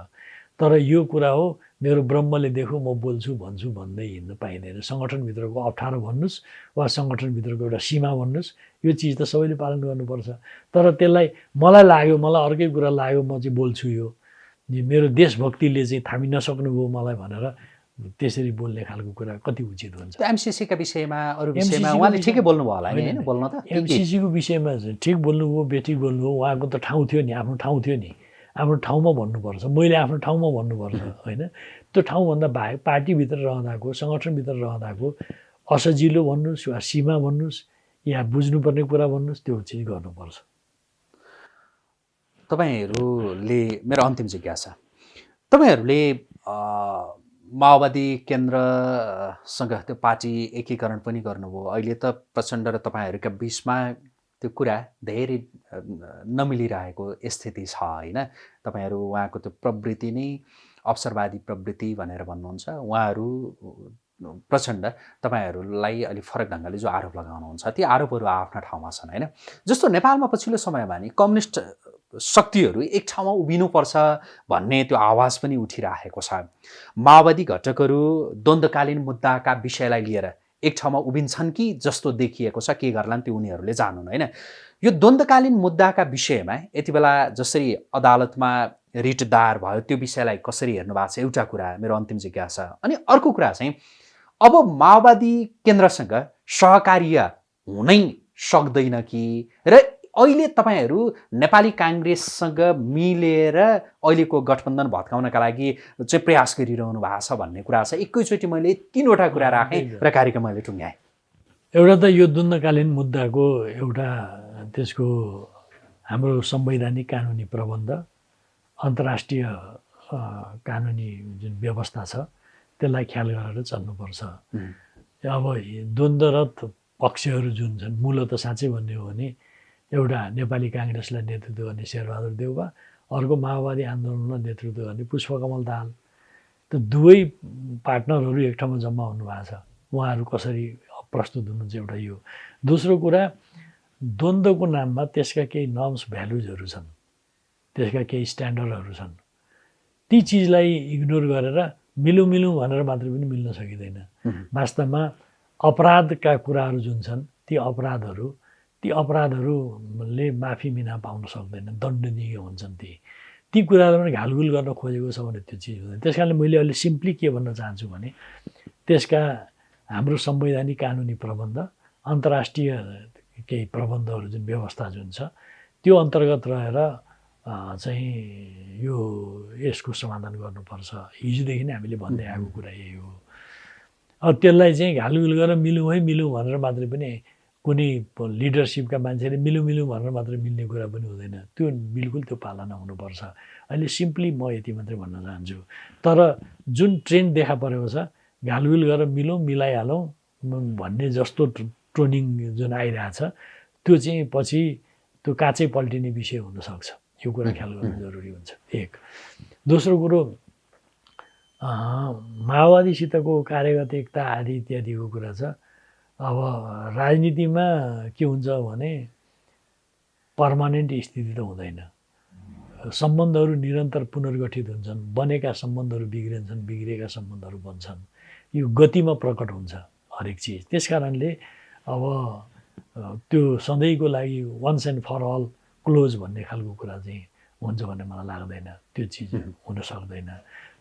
तर यो कुरा हो मेरो ब्रह्मले देखो म बोल्छु भन्छु भन्दै हिँड्न पाइँदैन। सङ्गठनभित्रको अप्ठ्यारो भन्नुहोस् वा सङ्गठनभित्रको एउटा सीमा भन्नुहोस् यो चिज त सबैले पालन गर्नुपर्छ। तर त्यसलाई मलाई लाग्यो मलाई अर्कै कुरा लाग्यो म चाहिँ बोल्छु यो। यो मेरो देशभक्तिले चाहिँ थामी नसक्नुभयो मलाई भनेर त्यसरी बोल्ने खालको कुरा कति उचित हुन्छ? एमसिसीका विषयमा अरू विषयमा उहाँले ठिकै बोल्नुभयो होला नि होइन, बोल्न त एमसिसीको विषयमा चाहिँ ठिक बोल्नुभयो बेठिक बोल्नुभयो उहाँको त ठाउँ थियो नि आफ्नो ठाउँ थियो नि। आफ्नो ठाउँमा भन्नुपर्छ। मैले आफ्नो ठाउँमा भन्नुपर्छ *laughs* होइन? त्यो ठाउँभन्दा बाहेक पार्टीभित्र रहँदाको सङ्गठनभित्र रहँदाको असजिलो भन्नुहोस् वा सीमा भन्नुहोस् या बुझ्नुपर्ने कुरा भन्नुहोस् त्यो चिज गर्नुपर्छ। तपाईँहरूले मेरो अन्तिम जिज्ञासा। तपाईँहरूले माओवादी केन्द्रसँग त्यो पार्टी एकीकरण पनि गर्नुभयो। अहिले त प्रचण्ड र तपाईँहरूका बिचमा त्यो कुरा धेरै नमिलिरहेको स्थिति छ होइन? तपाईँहरू उहाँको त्यो प्रवृत्ति नै अवसरवादी प्रवृत्ति भनेर भन्नुहुन्छ। उहाँहरू प्रचण्ड तपाईँहरूलाई अलिक फरक ढङ्गले जो आरोप लगाउनुहुन्छ ती आरोपहरू आफ्ना ठाउँमा छन् होइन? जस्तो नेपालमा पछिल्लो समयमा नि कम्युनिस्ट शक्तिहरू एक ठाउँमा उभिनुपर्छ भन्ने त्यो आवाज पनि उठिरहेको छ। माओवादी घटकहरू द्वन्द्वकालीन मुद्दाका विषयलाई लिएर एक ठाउँमा उभिन्छन् कि जस्तो देखिएको छ के गर्लान् त्यो उनीहरूले जानुन् होइन? यो द्वन्द्वकालीन मुद्दाका विषयमा यति बेला जसरी अदालतमा रिट दायर भयो त्यो विषयलाई कसरी हेर्नु भएको छ एउटा कुरा मेरो अन्तिम जिज्ञासा। अनि अर्को कुरा चाहिँ अब माओवादी केन्द्रसँग सहकार्य हुनै सक्दैन कि? र अहिले तपाईँहरू नेपाली काङ्ग्रेससँग मिलेर अहिलेको गठबन्धन भत्काउनका लागि चाहिँ प्रयास गरिरहनु भएको छ भन्ने कुरा छ। एकैचोटि मैले तिनवटा कुरा राखेँ र कार्यक्रम मैले टुङ्ग्याएँ। एउटा त यो द्वन्द्वकालीन मुद्दाको एउटा त्यसको हाम्रो संवैधानिक कानुनी प्रबन्ध अन्तर्राष्ट्रिय कानुनी जुन व्यवस्था छ त्यसलाई ख्याल गरेर चल्नुपर्छ. अब द्वन्द्वरत पक्षहरू जुन छन् मूलत साँच्चै भन्ने हो भने एउटा नेपाली काङ्ग्रेसलाई नेतृत्व गर्ने शेरबहादुर देउवा अर्को माओवादी आन्दोलनलाई नेतृत्व गर्ने पुष्पकमल दाहाल। त दुवै पार्टनरहरू एक ठाउँमा जम्मा हुनुभएको छ। उहाँहरू कसरी प्रस्तुत हुनुहुन्छ एउटा यो। दोस्रो कुरा द्वन्द्वको नाममा त्यसका केही नर्म्स भ्यालुजहरू छन्। त्यसका केही स्ट्यान्डर्डहरू छन्। ती चिजलाई इग्नोर गरेर मिलौँ मिलौँ भनेर मात्रै पनि मिल्न सकिँदैन. वास्तवमा अपराधका कुराहरू जुन छन् ती अपराधहरू ती अपराधहरूले माफी मिना पाउन सक्दैन दण्डनीय हुन्छन् ती। ती कुराहरू पनि घालगुल गर्न खोजेको छ भने त्यो चिज हुँदैन। त्यस कारणले मैले अहिले सिम्पली के भन्न चाहन्छु भने त्यसका हाम्रो संवैधानिक कानुनी प्रबन्ध अन्तर्राष्ट्रिय केही प्रबन्धहरू जुन व्यवस्था जुन छ त्यो अन्तर्गत रहेर चाहिँ यो यसको समाधान गर्नुपर्छ। हिजोदेखि नै हामीले भन्दै आएको कुरा यही हो। अब त्यसलाई चाहिँ घालुघुल गरेर मिलौँ है मिलौँ भनेर मात्रै पनि कुनै लिडरसिपका मान्छेले मिलौँ मिलौँ भनेर मात्रै मिल्ने कुरा पनि हुँदैन। त्यो बिल्कुल त्यो पालना हुनुपर्छ। अहिले सिम्पली म यति मात्रै भन्न चाहन्छु। तर जुन ट्रेन्ड देखा परेको छ घालुघुल गरेर मिलौँ मिलाइहालौँ भन्ने जस्तो ट्रोनिङ जुन आइरहेछ त्यो चाहिँ पछि त्यो काँचै पल्टिने विषय हुनसक्छ। यो कुरा ख्याल गर्नु जरुरी हुन्छ। एक। दोस्रो कुरो माओवादीसितको कार्यगत एकता आदि इत्यादिको कुरा छ। अब राजनीतिमा के हुन्छ भने पर्मानेन्ट स्थिति त हुँदैन। सम्बन्धहरू निरन्तर पुनर्गठित हुन्छन् बनेका सम्बन्धहरू बिग्रिन्छन् बिग्रिएका सम्बन्धहरू बन्छन्। यो गतिमा प्रकट हुन्छ हरेक चिज। त्यस कारणले अब त्यो सधैँको लागि once and for all close भन्ने खालको कुरा चाहिँ हुन्छ भन्ने मलाई लाग्दैन। त्यो चिज हुन सक्दैन।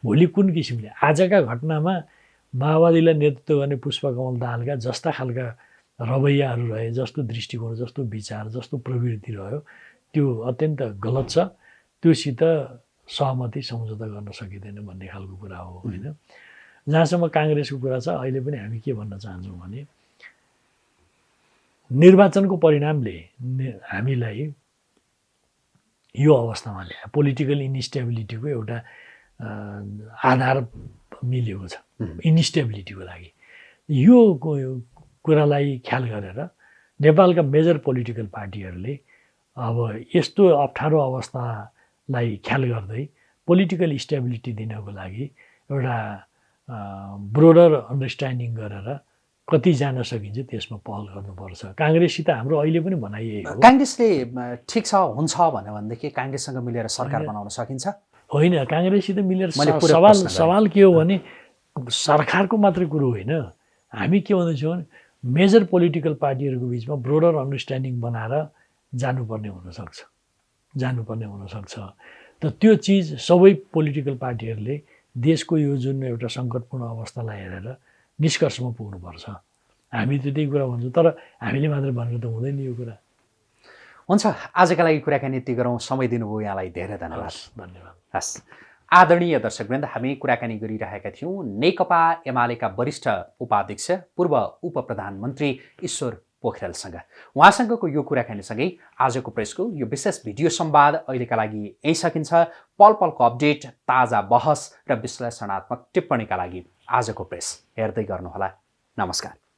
भोलि कुन किसिमले आजका घटनामा माओवादीलाई नेतृत्व गर्ने पुष्पकमल दाहालका जस्ता खालका रवैयाहरू रहे जस्तो दृष्टिकोण जस्तो विचार जस्तो प्रवृत्ति रह्यो त्यो अत्यन्त गलत छ। त्योसित सहमति सम्झौता गर्न सकिँदैन भन्ने खालको कुरा हो होइन? जहाँसम्म काङ्ग्रेसको कुरा छ अहिले पनि हामी के भन्न चाहन्छौँ भने निर्वाचनको परिणामले हामीलाई यो अवस्थामा ल्यायो पोलिटिकल इन्स्टेबिलिटीको एउटा आधार मिलेको छ। इन्स्टेबिलिटीको लागि। यो कुरालाई ख्याल गरेर नेपालका मेजर पोलिटिकल पार्टीहरूले अब यस्तो अप्ठ्यारो अवस्थालाई ख्याल गर्दै पोलिटिकल स्टेबिलिटी दिनको लागि एउटा ब्रोडर अन्डरस्ट्यान्डिङ गरेर कति जान सकिन्छ त्यसमा पहल गर्नुपर्छ। काङ्ग्रेससित हाम्रो अहिले पनि भनाइए काङ्ग्रेसले ठिक छ हुन्छ भन्यो भनेदेखि काङ्ग्रेससँग मिलेर सरकार बनाउन सकिन्छ। होइन काङ्ग्रेससित मिलेर सवाल सवाल के हो भने सरकारको मात्रै कुरो होइन। हामी के भन्दैछौँ भने मेजर पोलिटिकल पार्टीहरूको बिचमा ब्रोडर अन्डरस्ट्यान्डिङ बनाएर जानुपर्ने हुनसक्छ। जानुपर्ने हुनसक्छ। त त्यो चिज सबै पोलिटिकल पार्टीहरूले देशको यो जुन एउटा सङ्कटपूर्ण अवस्थालाई हेरेर निष्कर्षमा पुग्नुपर्छ। हामी त त्यही कुरा भन्छौँ तर हामीले मात्रै भनेर त हुँदैन यो कुरा। हुन्छ आजका लागि कुराकानी यति गरौँ। समय दिनुभयो यहाँलाई धेरै धन्यवाद। धन्यवाद। हस्। आदरणीय दर्शकवृन्द हामी कुराकानी गरिरहेका थियौँ। नेकपा एमालेका वरिष्ठ उपाध्यक्ष पूर्व उप प्रधानमन्त्री ईश्वर पोखरेलसँग। उहाँसँगको यो कुराकानीसँगै आजको प्रेसको यो विशेष भिडियो संवाद अहिलेका लागि यहीँ सकिन्छ। पल पलको अपडेट ताजा बहस र विश्लेषणात्मक टिप्पणीका लागि आजको प्रेस हेर्दै गर्नुहोला। नमस्कार।